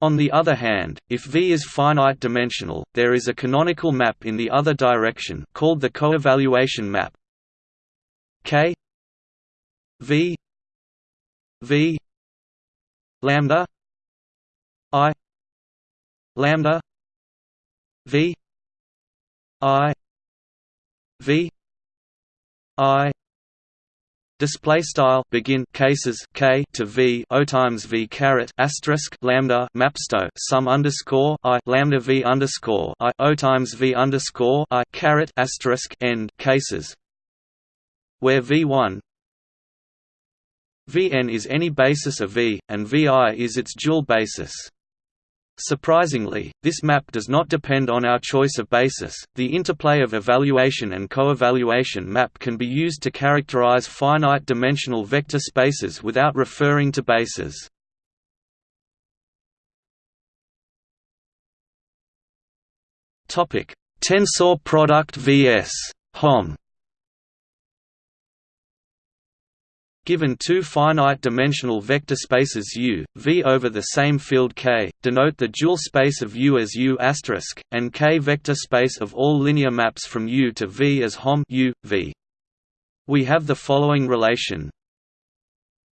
On the other hand, if V is finite dimensional, there is a canonical map in the other direction called the coevaluation map K V. V. Lambda. I. Lambda. V. I. V. I. Display style. Begin. Cases. K to v. O times v caret. Asterisk. Lambda. Mapsto. Sum underscore. I. Lambda v underscore. I. O times v underscore. I. Caret. Asterisk. End. Cases. Where v1 vn is any basis of v and vi is its dual basis. Surprisingly, this map does not depend on our choice of basis. The interplay of evaluation and coevaluation map can be used to characterize finite dimensional vector spaces without referring to bases. Topic: Tensor product vs. HOM. Given two finite-dimensional vector spaces U, V over the same field K, denote the dual space of U as U and K vector space of all linear maps from U to V as HOM U, V. We have the following relation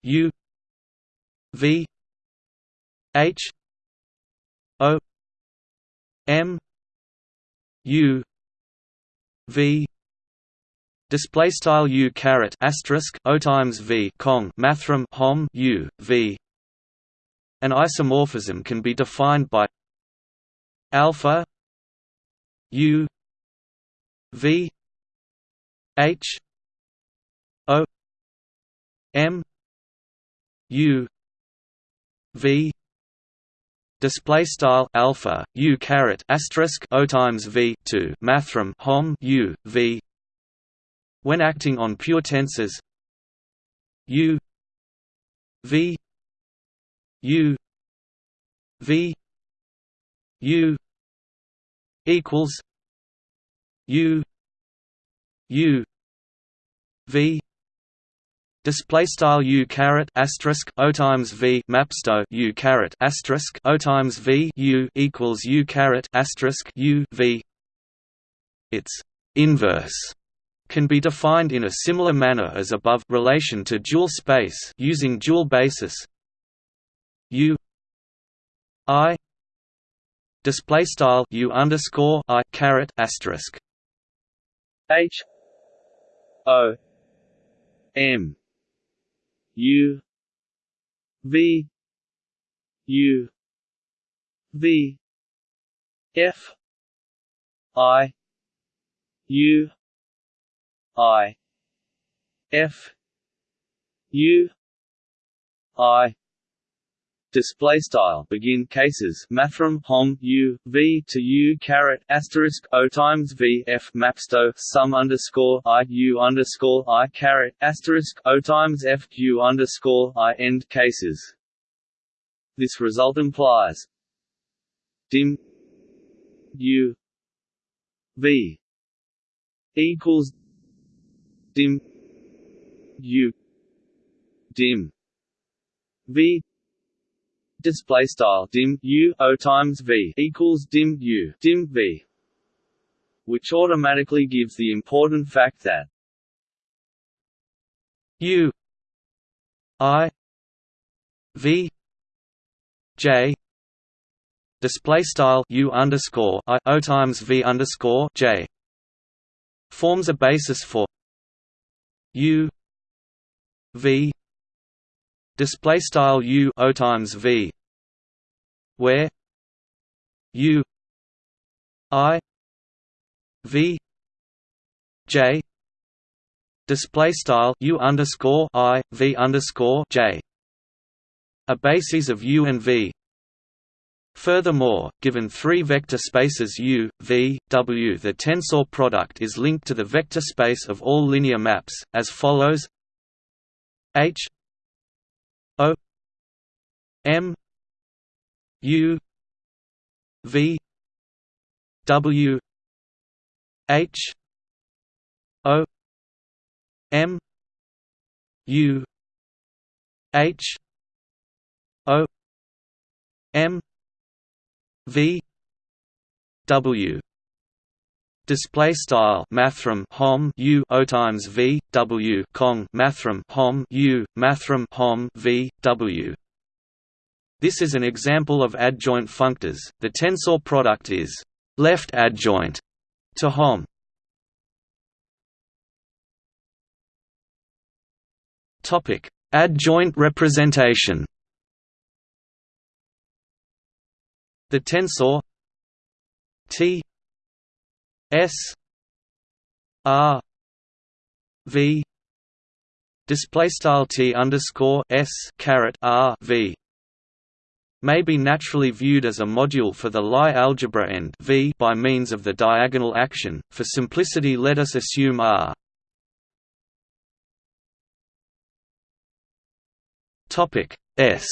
U V H O M U V display style u caret asterisk o times v cong mathrm hom u v. An isomorphism can be defined by alpha u v h o m u v display style alpha u caret asterisk o times v to mathrm hom u v when acting on pure tensors U V U V U equals U U V. Display style u caret asterisk o times v mapsto u caret asterisk o times v u equals u caret asterisk u v. Its inverse can be defined in a similar manner as above relation to dual space using dual basis. U i display style u underscore i caret asterisk. H o m u v u v f i u I. F. U. I. Display style. Begin cases. Mathrm hom u v to u caret asterisk o times v f mapsto sum underscore i u underscore i caret asterisk o times f u underscore i end cases. This result implies dim u v equals dim u dim v display style dim u o times v equals dim u dim v which automatically gives the important fact that u i v j display style u underscore i o times v underscore j forms a basis for U V display style U O times V where U I V J display style U underscore I V underscore J a bases of U and V Furthermore, given three vector spaces U, V, W the tensor product is linked to the vector space of all linear maps, as follows. H O M U V W H O M U H O M v w display style mathrm hom u o times v w cong mathrm hom u mathrm hom v w. This is an example of adjoint functors. The tensor product is left adjoint to hom. Topic adjoint representation the tensor T S R V display style T underscore S caret R V may be naturally viewed as a module for the Lie algebra end V by means of the diagonal action. For simplicity, let us assume R. Topic S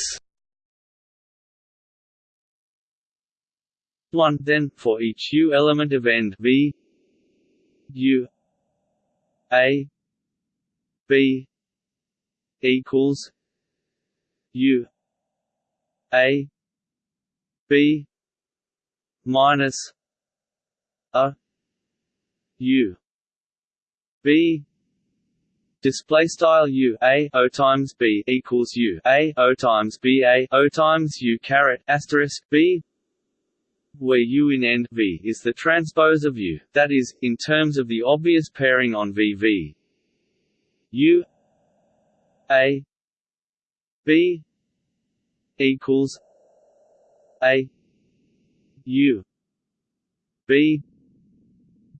1 then for each u element of end v u a b equals u a b minus a u. B display style u a o times b equals u a o times b a o times u caret asterisk b where U in end V is the transpose of U, that is, in terms of the obvious pairing on VV. U A B equals A U B.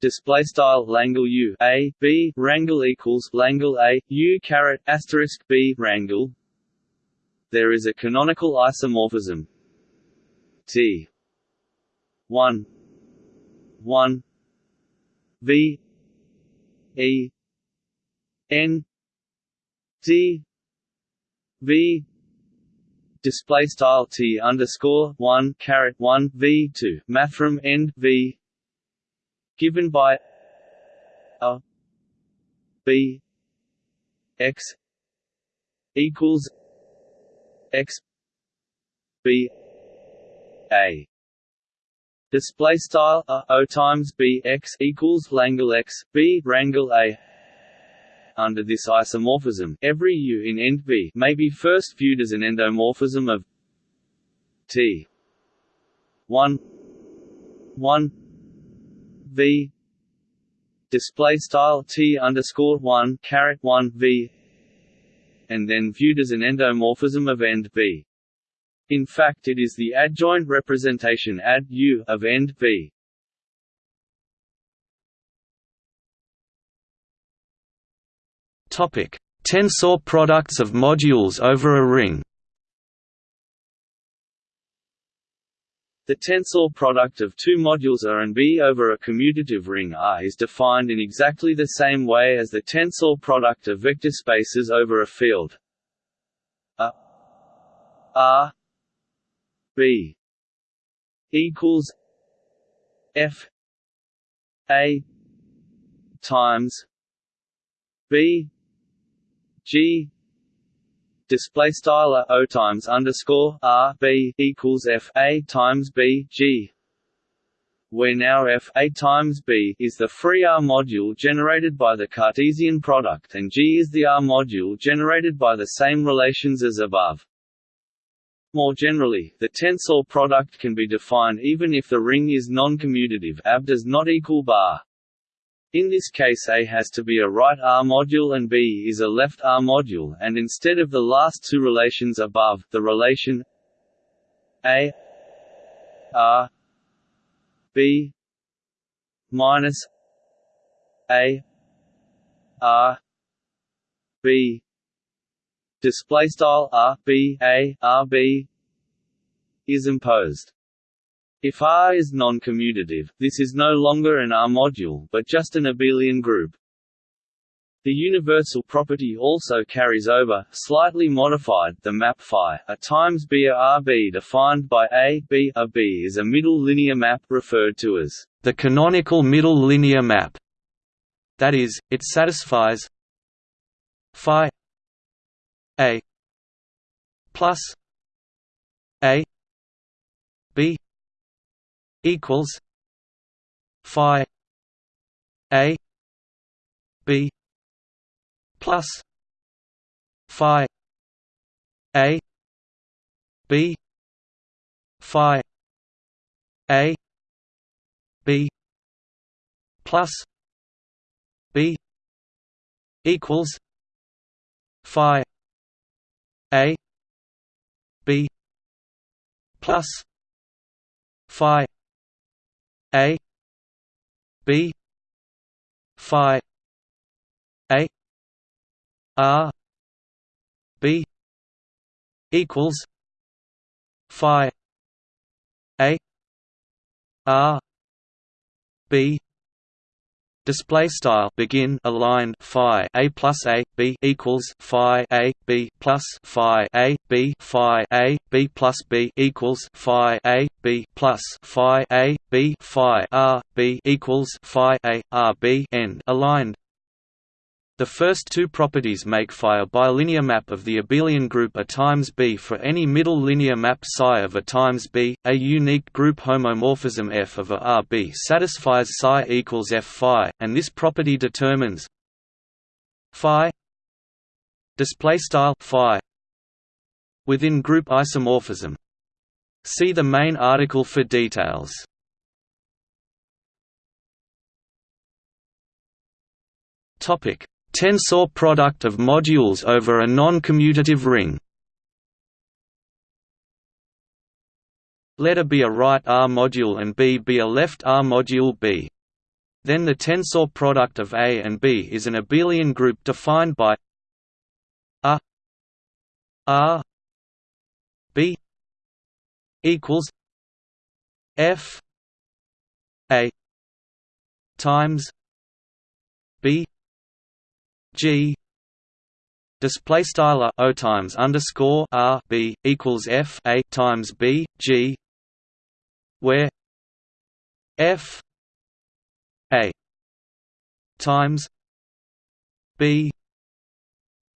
Display style Langle U A B Rangle equals Langle A U caret asterisk B Rangle there is a canonical isomorphism. T one. One. V. E. N. D. V. Display style T underscore one caret one V two. Mathrm end V. Given by a. B. X. Equals X B A Display style a o times b x equals Langle x b Rangle a. Under this isomorphism, every u in end v may be first viewed as an endomorphism of t. 1 1 v. Display style t underscore 1 caret 1 v. And then viewed as an endomorphism of end v in fact it is the adjoint representation ad U of end V. Topic: Tensor products of modules over a ring. The tensor product of two modules A and B over a commutative ring R is defined in exactly the same way as the tensor product of vector spaces over a field A R B equals F A times B G display style O times underscore R B equals F A times B G where now F A times B is the free R module generated by the Cartesian product and G is the R module generated by the same relations as above. More generally, the tensor product can be defined even if the ring is non-commutative AB does not equal bar. In this case A has to be a right R module and B is a left R module and instead of the last two relations above, the relation A R B minus A R B display style r b a r b is imposed. If R is non-commutative, this is no longer an R module, but just an abelian group. The universal property also carries over, slightly modified, the map phi a times b r b defined by a b a b is a middle linear map referred to as the canonical middle linear map. That is, it satisfies phi a plus A B equals phi a b plus phi a b phi a b plus b equals phi a b plus phi a b phi a r b equals phi a r b Display style begin aligned phi a plus a b equals phi a b plus phi a b phi a b plus b equals phi a b plus phi a b phi r b equals phi a r b end aligned the first two properties make phi a bilinear map of the abelian group A times B for any middle linear map psi of A times B. A unique group homomorphism F of A R B satisfies psi equals F phi, and this property determines phi display style phi within group isomorphism. See the main article for details. Topic Tensor product of modules over a non-commutative ring Let A be a right R module and B be a left R module B. Then the tensor product of A and B is an abelian group defined by A R B equals F A times B G display style O times underscore R B equals F A times B G where F A times B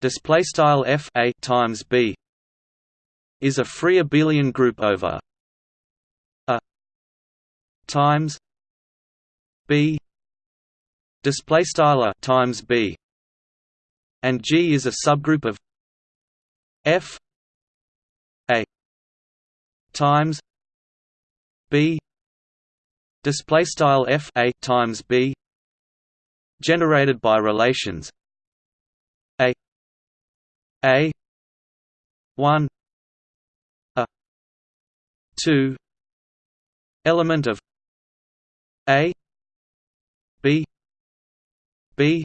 display style F A times B is a free abelian group over A times B display style times B and G is a subgroup of F A times B display style F A times B generated by relations A A 1 A 2 element of A B B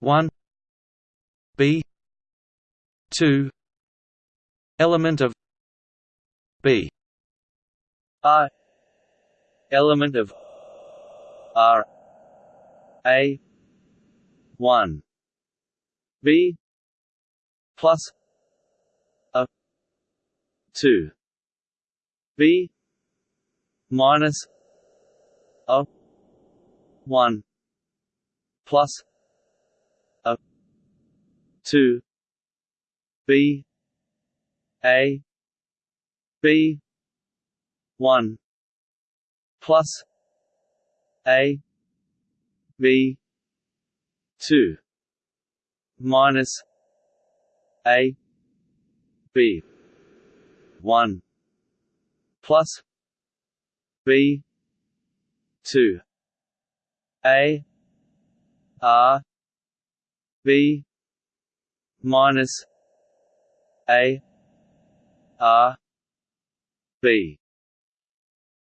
1 B. Two. Element of B. R. Element of R. A. One. B. Plus A. Two. B. Minus A. One. Plus two B A B one plus A B two minus A B one plus B two. A R B minus A R B.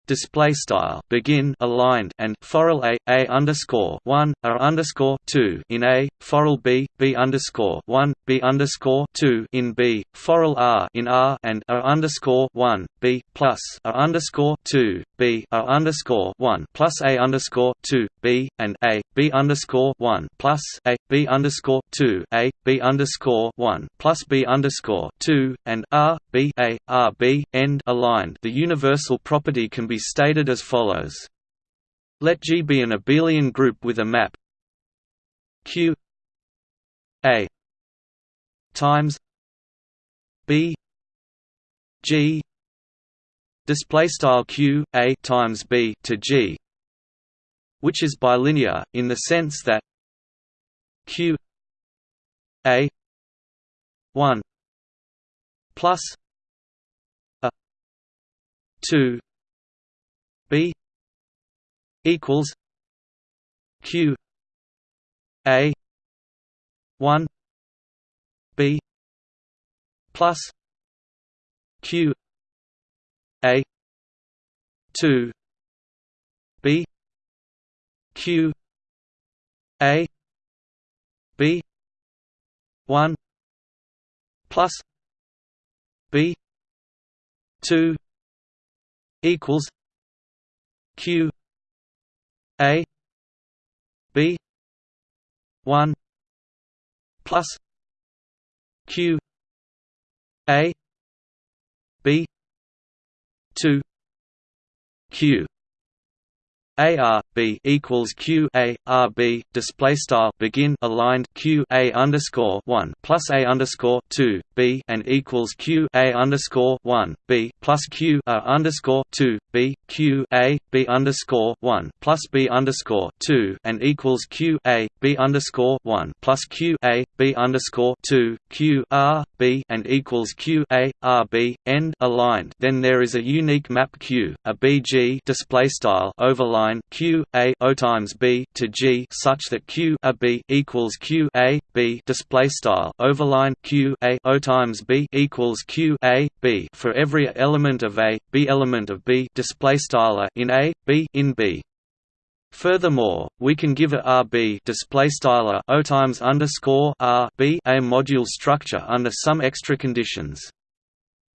Display style. Begin aligned and forall a a underscore one r underscore two. In a forall b b underscore one b underscore two in b forall r in r and a underscore one b plus a underscore two b a underscore one plus a underscore two b and a b underscore one plus a b underscore two a b underscore one plus b underscore two and r b a r b end aligned. The universal property can be stated as follows. Let G be an abelian group with a map Q A times B G display style q a times b to g which is bilinear in the sense that q a 1 plus a 2 b equals q a 1 b plus q a 2 b q a b 1 plus b 2 equals q a b 1 plus q a b 2 q a R B equals Q A R B display style begin aligned Q A underscore one plus A underscore two B and equals Q A underscore one B plus Q A underscore two B Q A B underscore one plus B underscore two and equals Q A B underscore one plus Q A B underscore two Q R B and equals Q A R B end aligned. Then there is a unique map Q a BG display style overline line q a o times b to g such that q a b equals q a b display style overline q a o times b equals q a b for every element of a b element of b display style in a b in b. Furthermore, we can give a RB display style O times underscore R B a module structure under some extra conditions.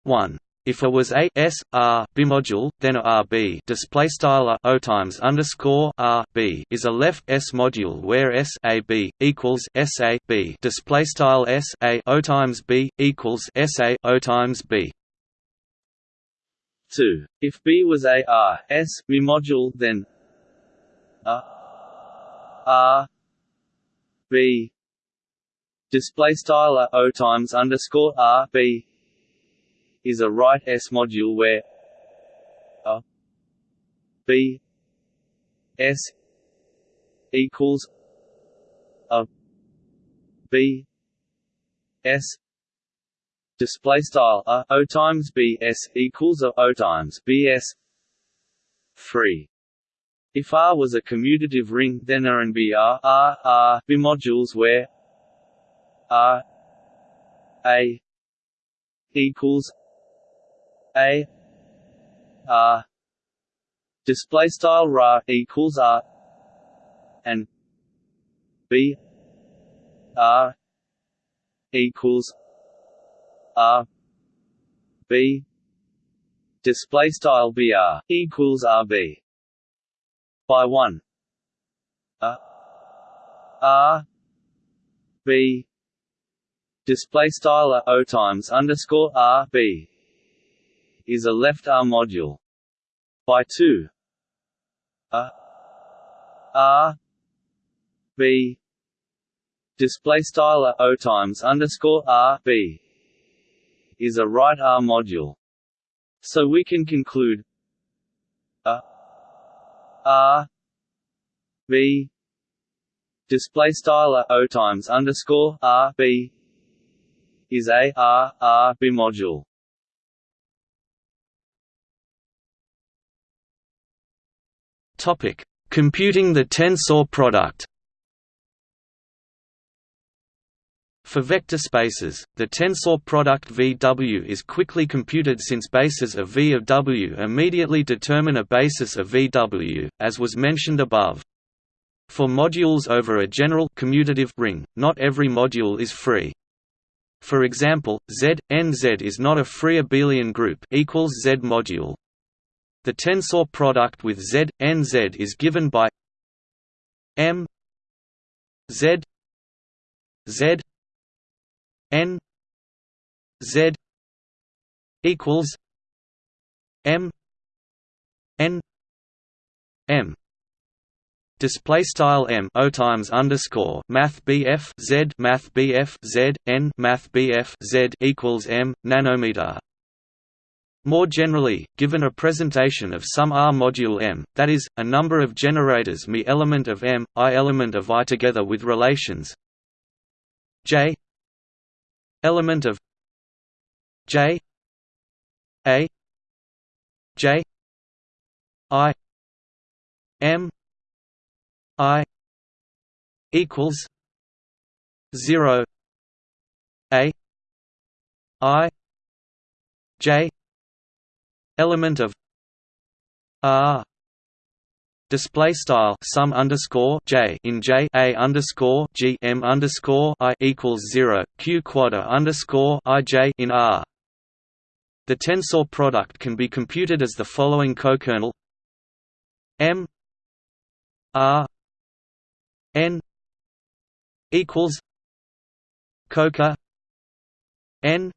1. If a was a s r bimodule, then a rb display style o times underscore r b is a left s module where s a b equals s a b display style s a o times b equals s a o times b. 2. If B was a R S bimodule, then a R B display style O times underscore R B is a right S module where a B S equals a B S display style. A O times B S equals a O times B S 3 if R was a commutative ring, then R and B are R modules where R A equals a. R. Display style ra equals R. And B. R. Equals R. B. Display style BR equals RB by 1 A. R. B. Display style O times underscore R B is a left R module. By 2 a. R B. Display style O times underscore R. B. Is a right R module. So we can conclude. A. R B. Display style O times underscore R. B. Is a R R B module. Topic: Computing the tensor product. For vector spaces, the tensor product VW is quickly computed since bases of V of W immediately determine a basis of VW, as was mentioned above. For modules over a general commutative ring, not every module is free. For example, Z, NZ is not a free abelian group equals Z module. The tensor product with Z, is given by M Z Z N Z equals M N M. Display style m o times underscore math bf z math bf z n math bf z equals m nanometer More generally, given a presentation of some R module M, that is, a number of generators Mi element of M, I element of I together with relations. J element of J A J I M I equals zero A I J element of R display style sum underscore j in j a underscore g m underscore i equals zero q quadr underscore i j in R. The tensor product can be computed as the following cokernel m r n equals coker n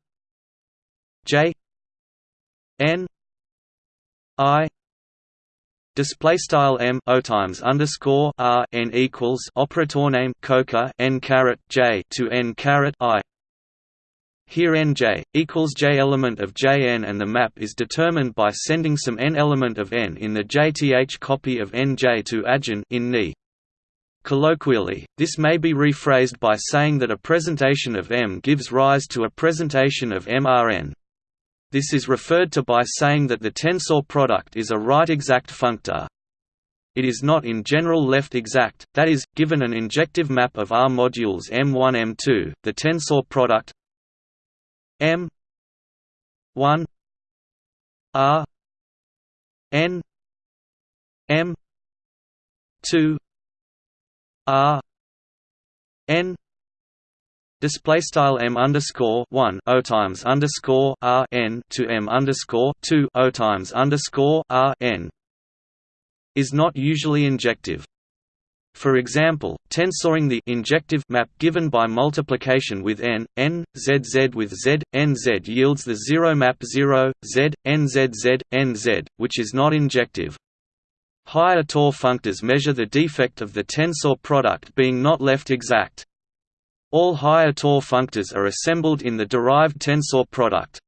j n i display style m o times underscore r n equals operator name coker n caret j to n caret i. Here nj equals j element of Jn, and the map is determined by sending some n element of n in the jth copy of nj to agin in Ni. Colloquially, this may be rephrased by saying that a presentation of M gives rise to a presentation of MRN. This is referred to by saying that the tensor product is a right exact functor. It is not in general left exact, that is, given an injective map of R modules M1 M2, the tensor product M 1 R N M 2 R N Display style m underscore one o times underscore r n to m underscore two o times underscore r n is not usually injective. For example, tensoring the injective map given by multiplication with n, n, z z with z, n z yields the zero map 0, z, n z z, n z, which is not injective. Higher Tor functors measure the defect of the tensor product being not left exact. All higher Tor functors are assembled in the derived tensor product.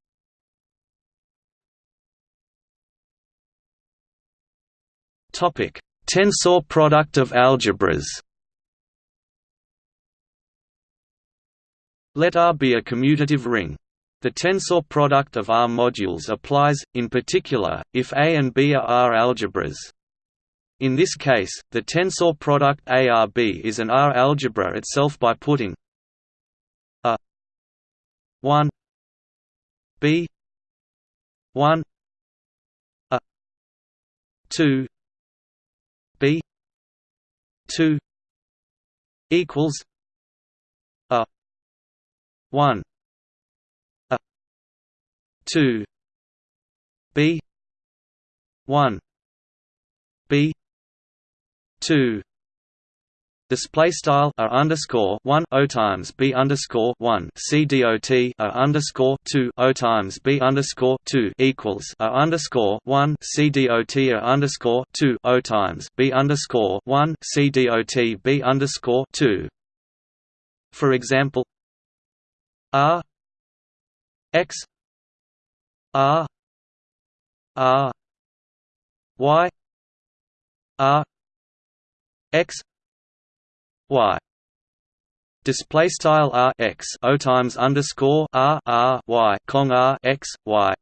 Topic: Tensor product of algebras. Let R be a commutative ring. The tensor product of R modules applies, in particular, if A and B are R algebras. In this case, the tensor product ARB is an R algebra itself by putting 1 b 1 a 2 b 2 equals a 1 a 2 b 1 b 2 display style r underscore one o times b underscore one c dot r underscore two o times b underscore two equals r underscore one c dot r underscore two o times b underscore one c dot b underscore two. For example, r x r r y r x y display style r x o times underscore r r y cong r x y.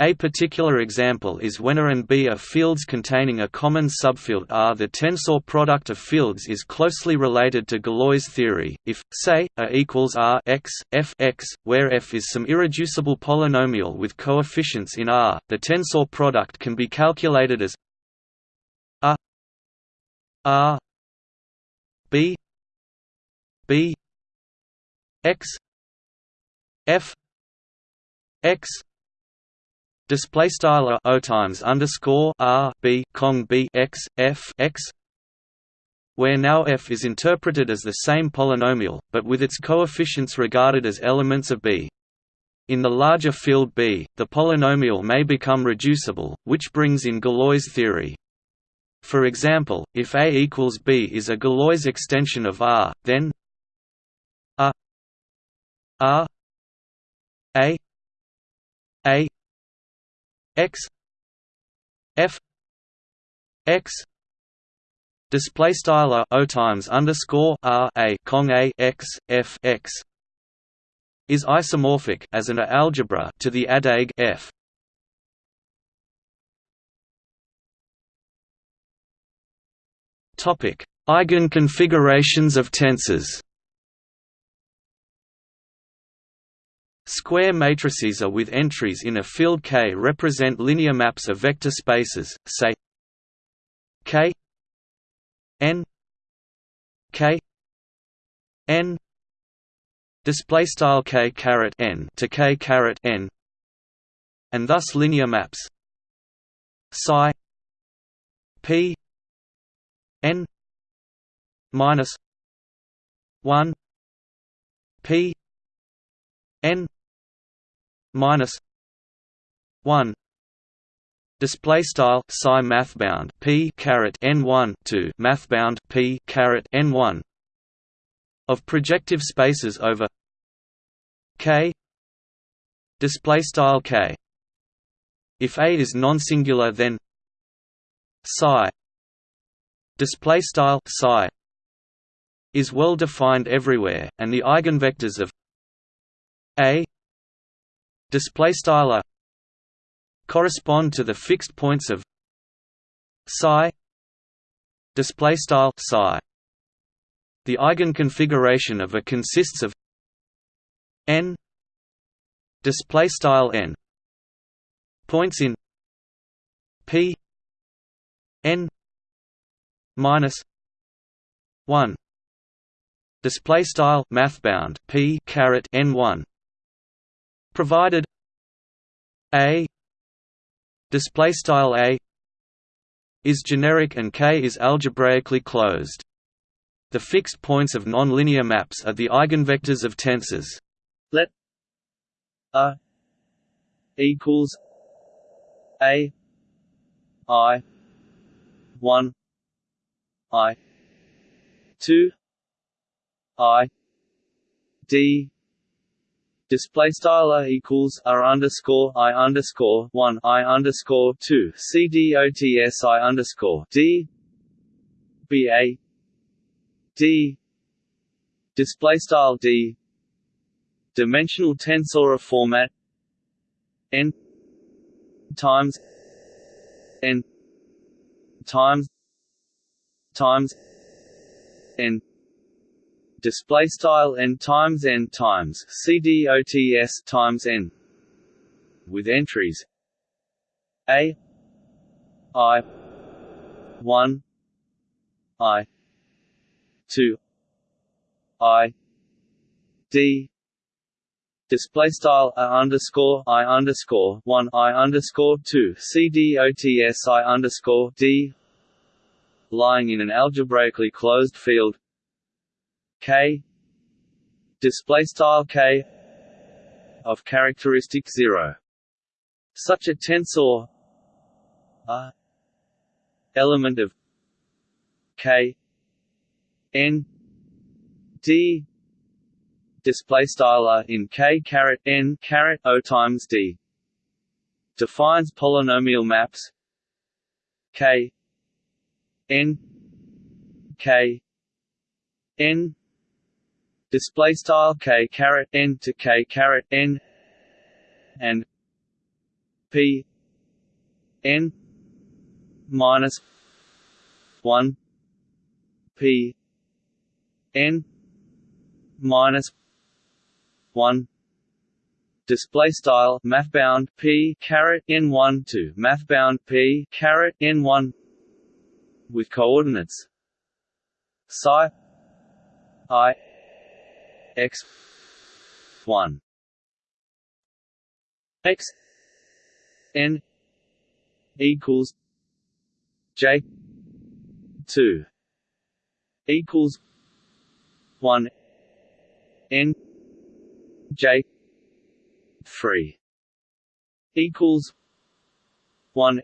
A particular example is when A and B are fields containing a common subfield R. The tensor product of fields is closely related to Galois theory. If, say, A equals R x, f x, where f is some irreducible polynomial with coefficients in R, the tensor product can be calculated as A R B B X F X display style o times underscore r b cong b x f x where now f is interpreted as the same polynomial, but with its coefficients regarded as elements of B. In the larger field B, the polynomial may become reducible, which brings in Galois theory. For example, if A equals B is a Galois extension of R, then A R A A x f x display style o times underscore r a cong a x f x is isomorphic as an algebra to the adage f. Topic: Eigenconfigurations of tensors. Square matrices are with entries in a field K represent linear maps of vector spaces, say K n K n display style K caret n to K caret n and thus linear maps psi p n minus 1 p n minus 1 display style psi mathbound p caret n1 to mathbound p caret n1 of projective spaces over k display style k. If a is non-singular then psi display style psi is well defined everywhere and the eigenvectors of a display style correspond to the fixed points of psi display style psi. The eigenconfiguration of A consists of n display style n points in p n minus 1 display style mathbound p caret n1 provided a display style a is generic and k is algebraically closed. The fixed points of nonlinear maps are the eigenvectors of tensors. Let a equals a i 1 i. 2 i. D. Display style a equals r underscore i underscore one i underscore two c d o t s i underscore d. B a. D. Display style d. Dimensional tensor format. N. Times. N. Times times n display style n times n times cdots times n with entries a i 1 i 2 i d display style a underscore i underscore one i underscore two c d o t s i underscore d lying in an algebraically closed field. K. Display style k of characteristic 0 such a tensor a element of k n d display style in k caret n caret o times d. Defines polynomial maps. K n k n. Display style k caret n to k caret n. And p n minus 1 p n minus 1 display style mathbound p caret n1 to mathbound p caret n1 with coordinates. Psi i x 1 x n equals j 2 equals 1 n j 3 equals 1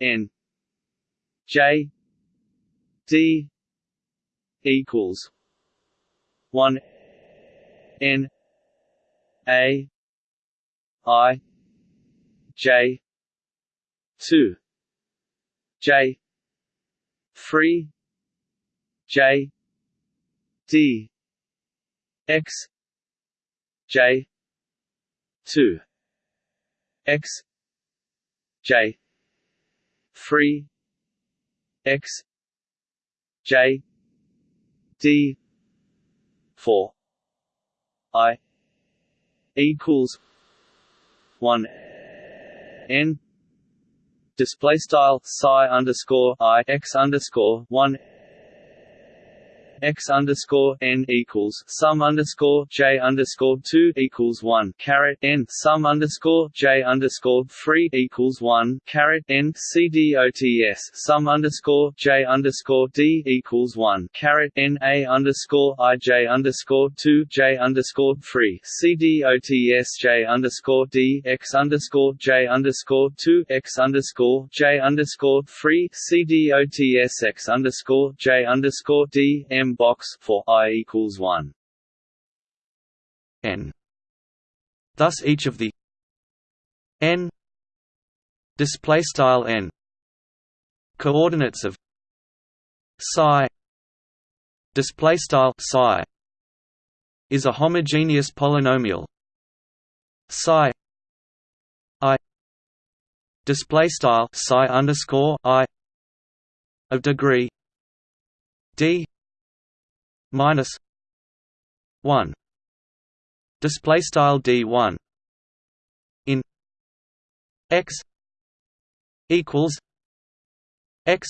n j d equals 1 n a i j two. J three J D X J two. X J three X J D four. I equals one N. Display style psi underscore I x underscore one x underscore n equals sum underscore j underscore two equals one caret n sum underscore j underscore three equals one caret n c d o t s sum underscore j underscore d equals one caret n a underscore i j underscore two j underscore three c d o t s j underscore d x underscore j underscore two x underscore j underscore three c d o t s x underscore j underscore d m box for i equals one n. Thus, each of the n display style n coordinates of psi display style psi is a homogeneous polynomial psi i display style psi underscore i of degree d minus one. Display style d one in x equals x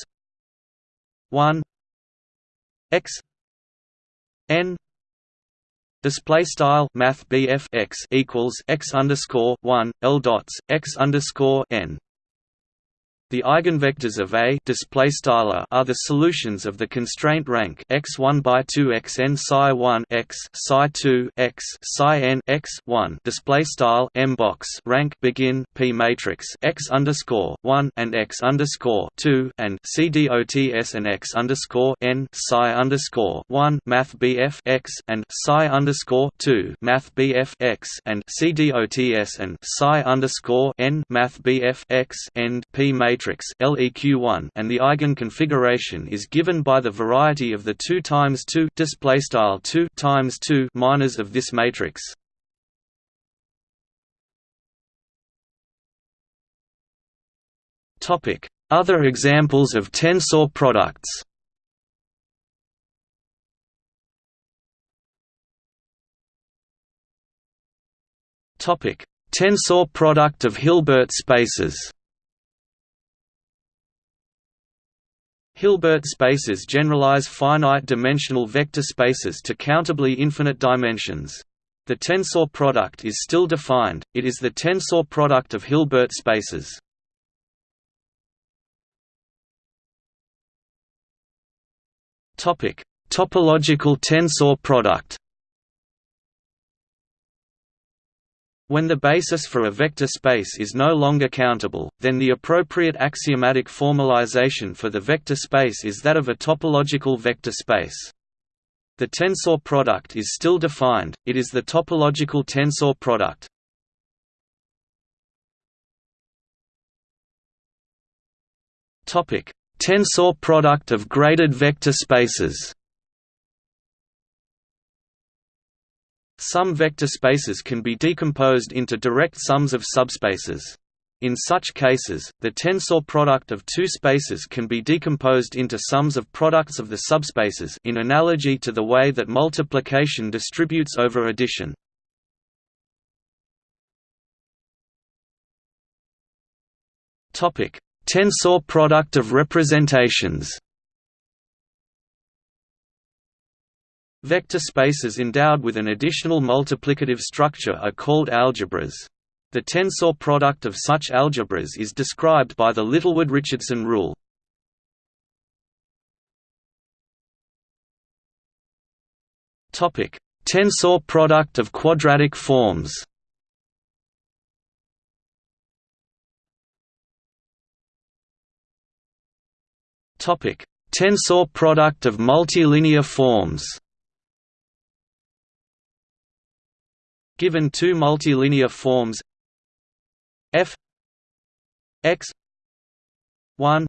one x n Display style Math x equals x underscore one L dots x underscore n the eigenvectors of A display style are the solutions of the constraint rank x1 by 2 xn psi 1 x psi 2 x psi n x 1 display style m box rank begin p matrix x underscore 1 and x underscore 2 and cdots and x underscore n psi underscore 1 math bf x and psi underscore 2 math bf x and cdots and psi underscore n. Math bf x end p matrix matrix LEQ1 and the eigen configuration is given by the variety of the 2 times 2 display style 2 times 2 minors of this matrix. Topic: Other examples of tensor products. Topic: Tensor product of Hilbert spaces. Hilbert spaces generalize finite-dimensional vector spaces to countably infinite dimensions. The tensor product is still defined, it is the tensor product of Hilbert spaces. Topological tensor product When the basis for a vector space is no longer countable, then the appropriate axiomatic formalization for the vector space is that of a topological vector space. The tensor product is still defined, it is the topological tensor product. Tensor product of graded vector spaces Some vector spaces can be decomposed into direct sums of subspaces. In such cases, the tensor product of two spaces can be decomposed into sums of products of the subspaces in analogy to the way that multiplication distributes over addition. Tensor product of representations Vector spaces endowed with an additional multiplicative structure are called algebras. The tensor product of such algebras is described by the Littlewood-Richardson rule. Tensor product of quadratic forms Tensor product of multilinear forms Given two multilinear forms f x one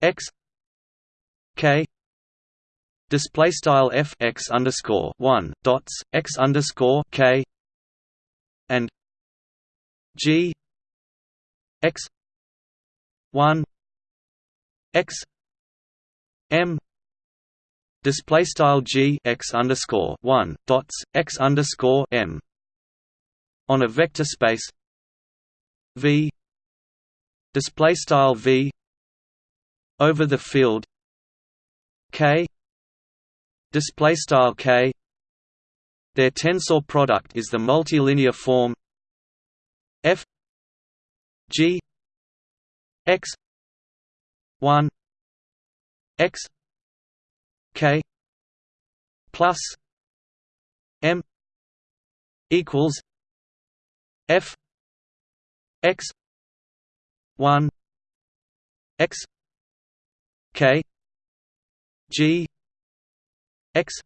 x k display style f x underscore one dots x underscore k and g x one x m display style g x underscore one dots x underscore m. On a vector space v. Display style v. Over the field k. Display style k. Their tensor product is the multilinear form f. G. X. 1 x k plus m equals f x 1 x k g x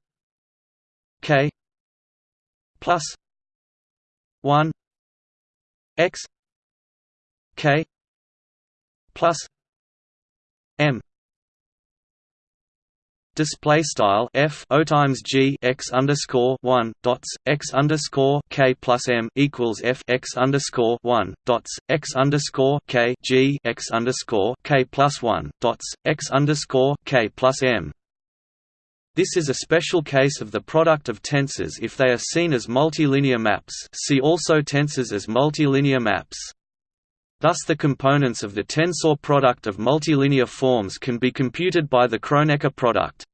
k plus 1 x k plus m display style f o times g x underscore one dots x underscore k plus m equals f x underscore one dots x underscore k g x underscore k plus one dots x underscore k plus m. This is a special case of the product of tensors if they are seen as multilinear maps. See also tensors as multilinear maps. Thus the components of the tensor product of multilinear forms can be computed by the Kronecker product.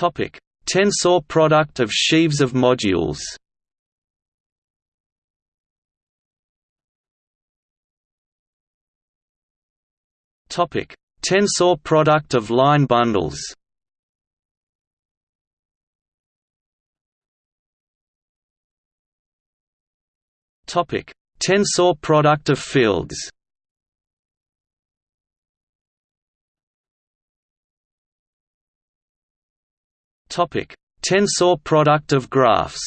Tensor product of sheaves of modules Topic: Tensor product of line bundles Topic: Tensor product of fields. Topic: Tensor product of graphs.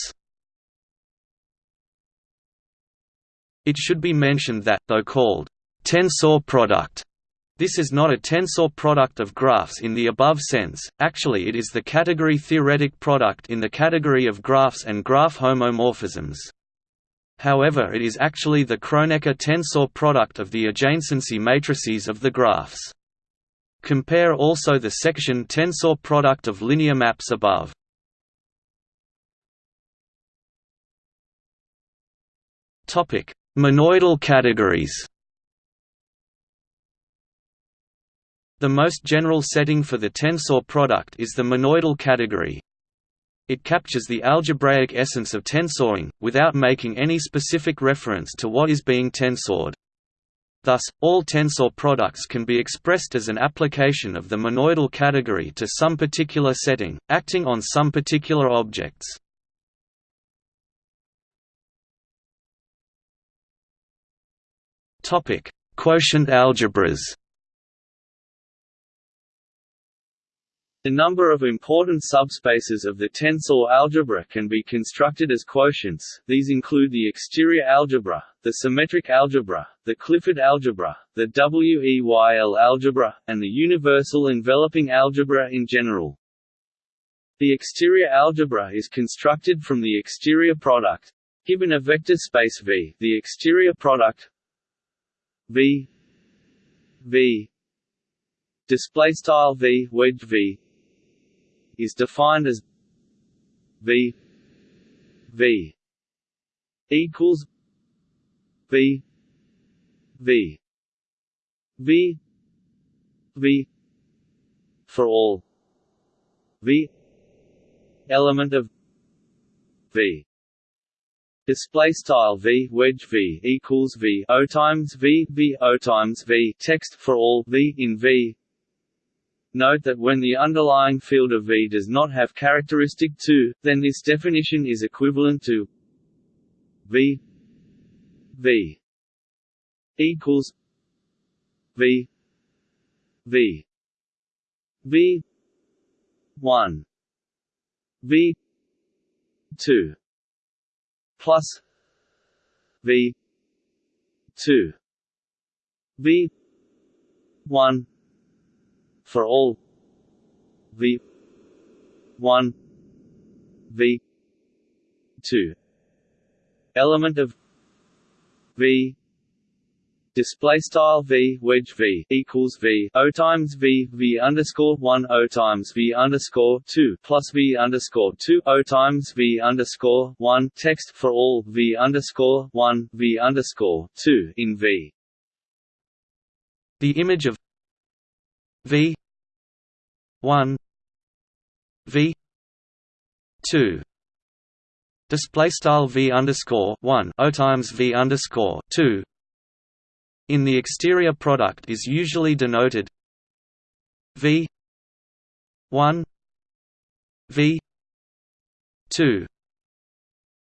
It should be mentioned that, though called tensor product, this is not a tensor product of graphs in the above sense, actually it is the category theoretic product in the category of graphs and graph homomorphisms. However it is actually the Kronecker tensor product of the adjacency matrices of the graphs. Compare also the section tensor product of linear maps above. Topic: Monoidal categories The most general setting for the tensor product is the monoidal category, it captures the algebraic essence of tensoring, without making any specific reference to what is being tensored. Thus, all tensor products can be expressed as an application of the monoidal category to some particular setting, acting on some particular objects. Quotient algebras The number of important subspaces of the tensor algebra can be constructed as quotients, these include the exterior algebra, the symmetric algebra, the Clifford algebra, the WEYL algebra, and the universal enveloping algebra in general. The exterior algebra is constructed from the exterior product. Given a vector space V, the exterior product V V display style V wedge V is defined as V V equals V V V V for all V element of V. Display style v wedge v equals v o times v v o times v text for all v in v Note that when the underlying field of V does not have characteristic 2, then this definition is equivalent to V V equals V V V 1 V 2 plus v 2 v 1 for all v 1 v 2 element of v display style v wedge v equals v o times v v underscore one o times v underscore two plus v underscore two o times v underscore one text for all v underscore one v underscore two in v. The image of v one v two. Display style v underscore one o times v underscore two. In the exterior product is usually denoted V 1 V 2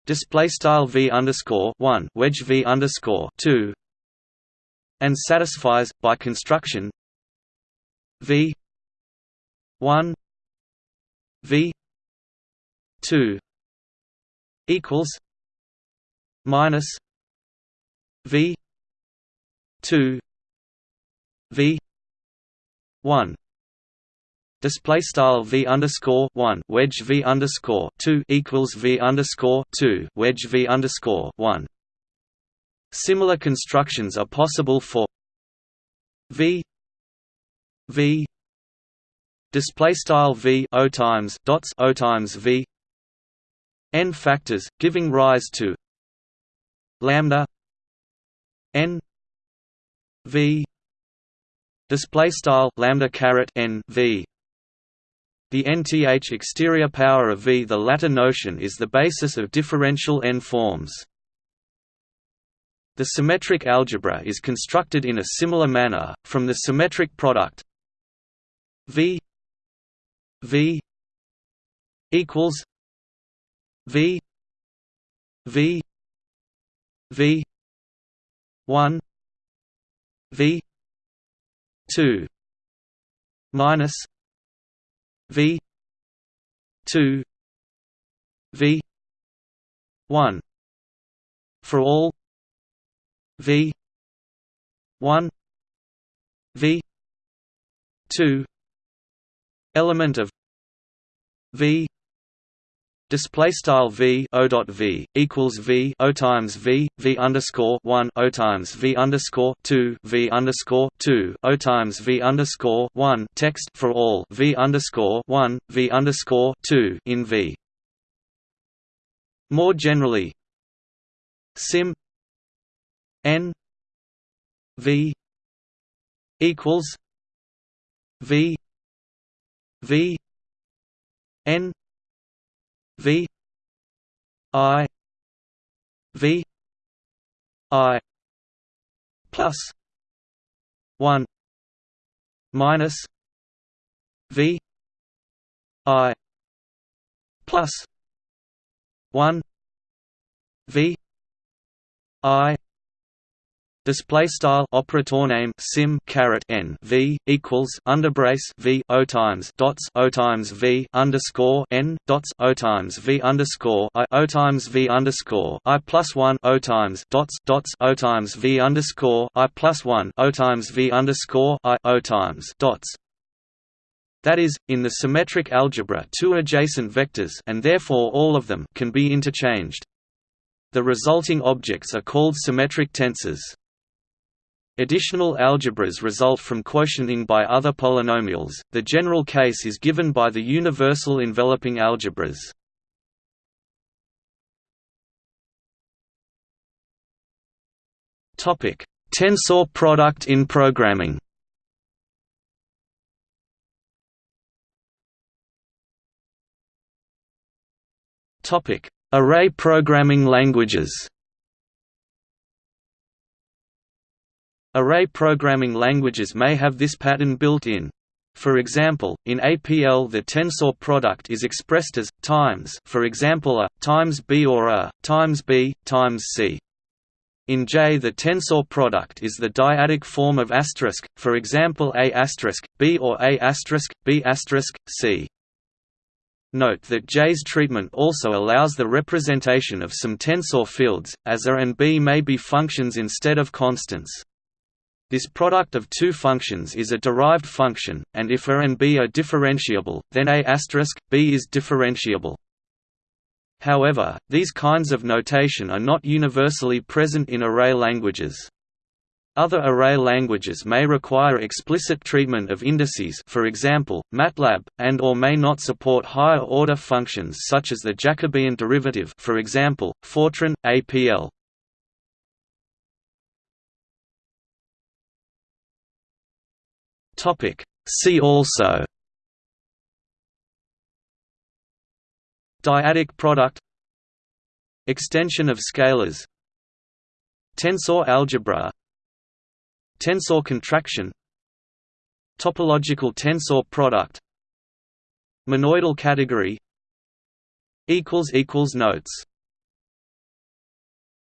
display style V underscore 1 wedge V underscore 2 and satisfies by construction V 1 V 2 equals minus V two V one display style v underscore one wedge v underscore two equals v underscore two wedge v underscore one. Similar constructions are possible for v v display style v o times dots o times v n factors, giving rise to lambda n v display style lambda caret n v the nth exterior power of V. The latter notion is the basis of differential n-forms. The symmetric algebra is constructed in a similar manner, from the symmetric product V V equals V V V one V two minus V two V one for all V one V two element of V Display style v o dot v equals v o times v v underscore one o times v underscore two v underscore two o times v underscore one text for all v underscore one v underscore two in v. More generally, sim n v equals v v n V I V I plus one minus V I plus one V I Display style operator name sim caret n v equals underbrace v o times dots o times v underscore n dots o times v underscore i o times v underscore i plus one o times dots dots o times v underscore i plus one o times v underscore i o times dots. That is, in the symmetric algebra, two adjacent vectors, and therefore all of them, can be interchanged. The resulting objects are called symmetric tensors. Additional algebras result from quotienting by other polynomials. The general case is given by the universal enveloping algebras. Topic: Tensor product in programming. Topic: Array programming languages. Array programming languages may have this pattern built in. For example, in APL the tensor product is expressed as times, for example a times b or a times b times c. In J the tensor product is the dyadic form of asterisk, for example a asterisk, b or a asterisk, b asterisk, c. Note that J's treatment also allows the representation of some tensor fields, as A and B may be functions instead of constants. This product of two functions is a derived function, and if A and B are differentiable, then A B is differentiable. However, these kinds of notation are not universally present in array languages. Other array languages may require explicit treatment of indices for example, MATLAB, and or may not support higher-order functions such as the Jacobian derivative for example, Fortran, APL. See also Dyadic product Extension of scalars Tensor algebra Tensor contraction Topological tensor product Monoidal category Notes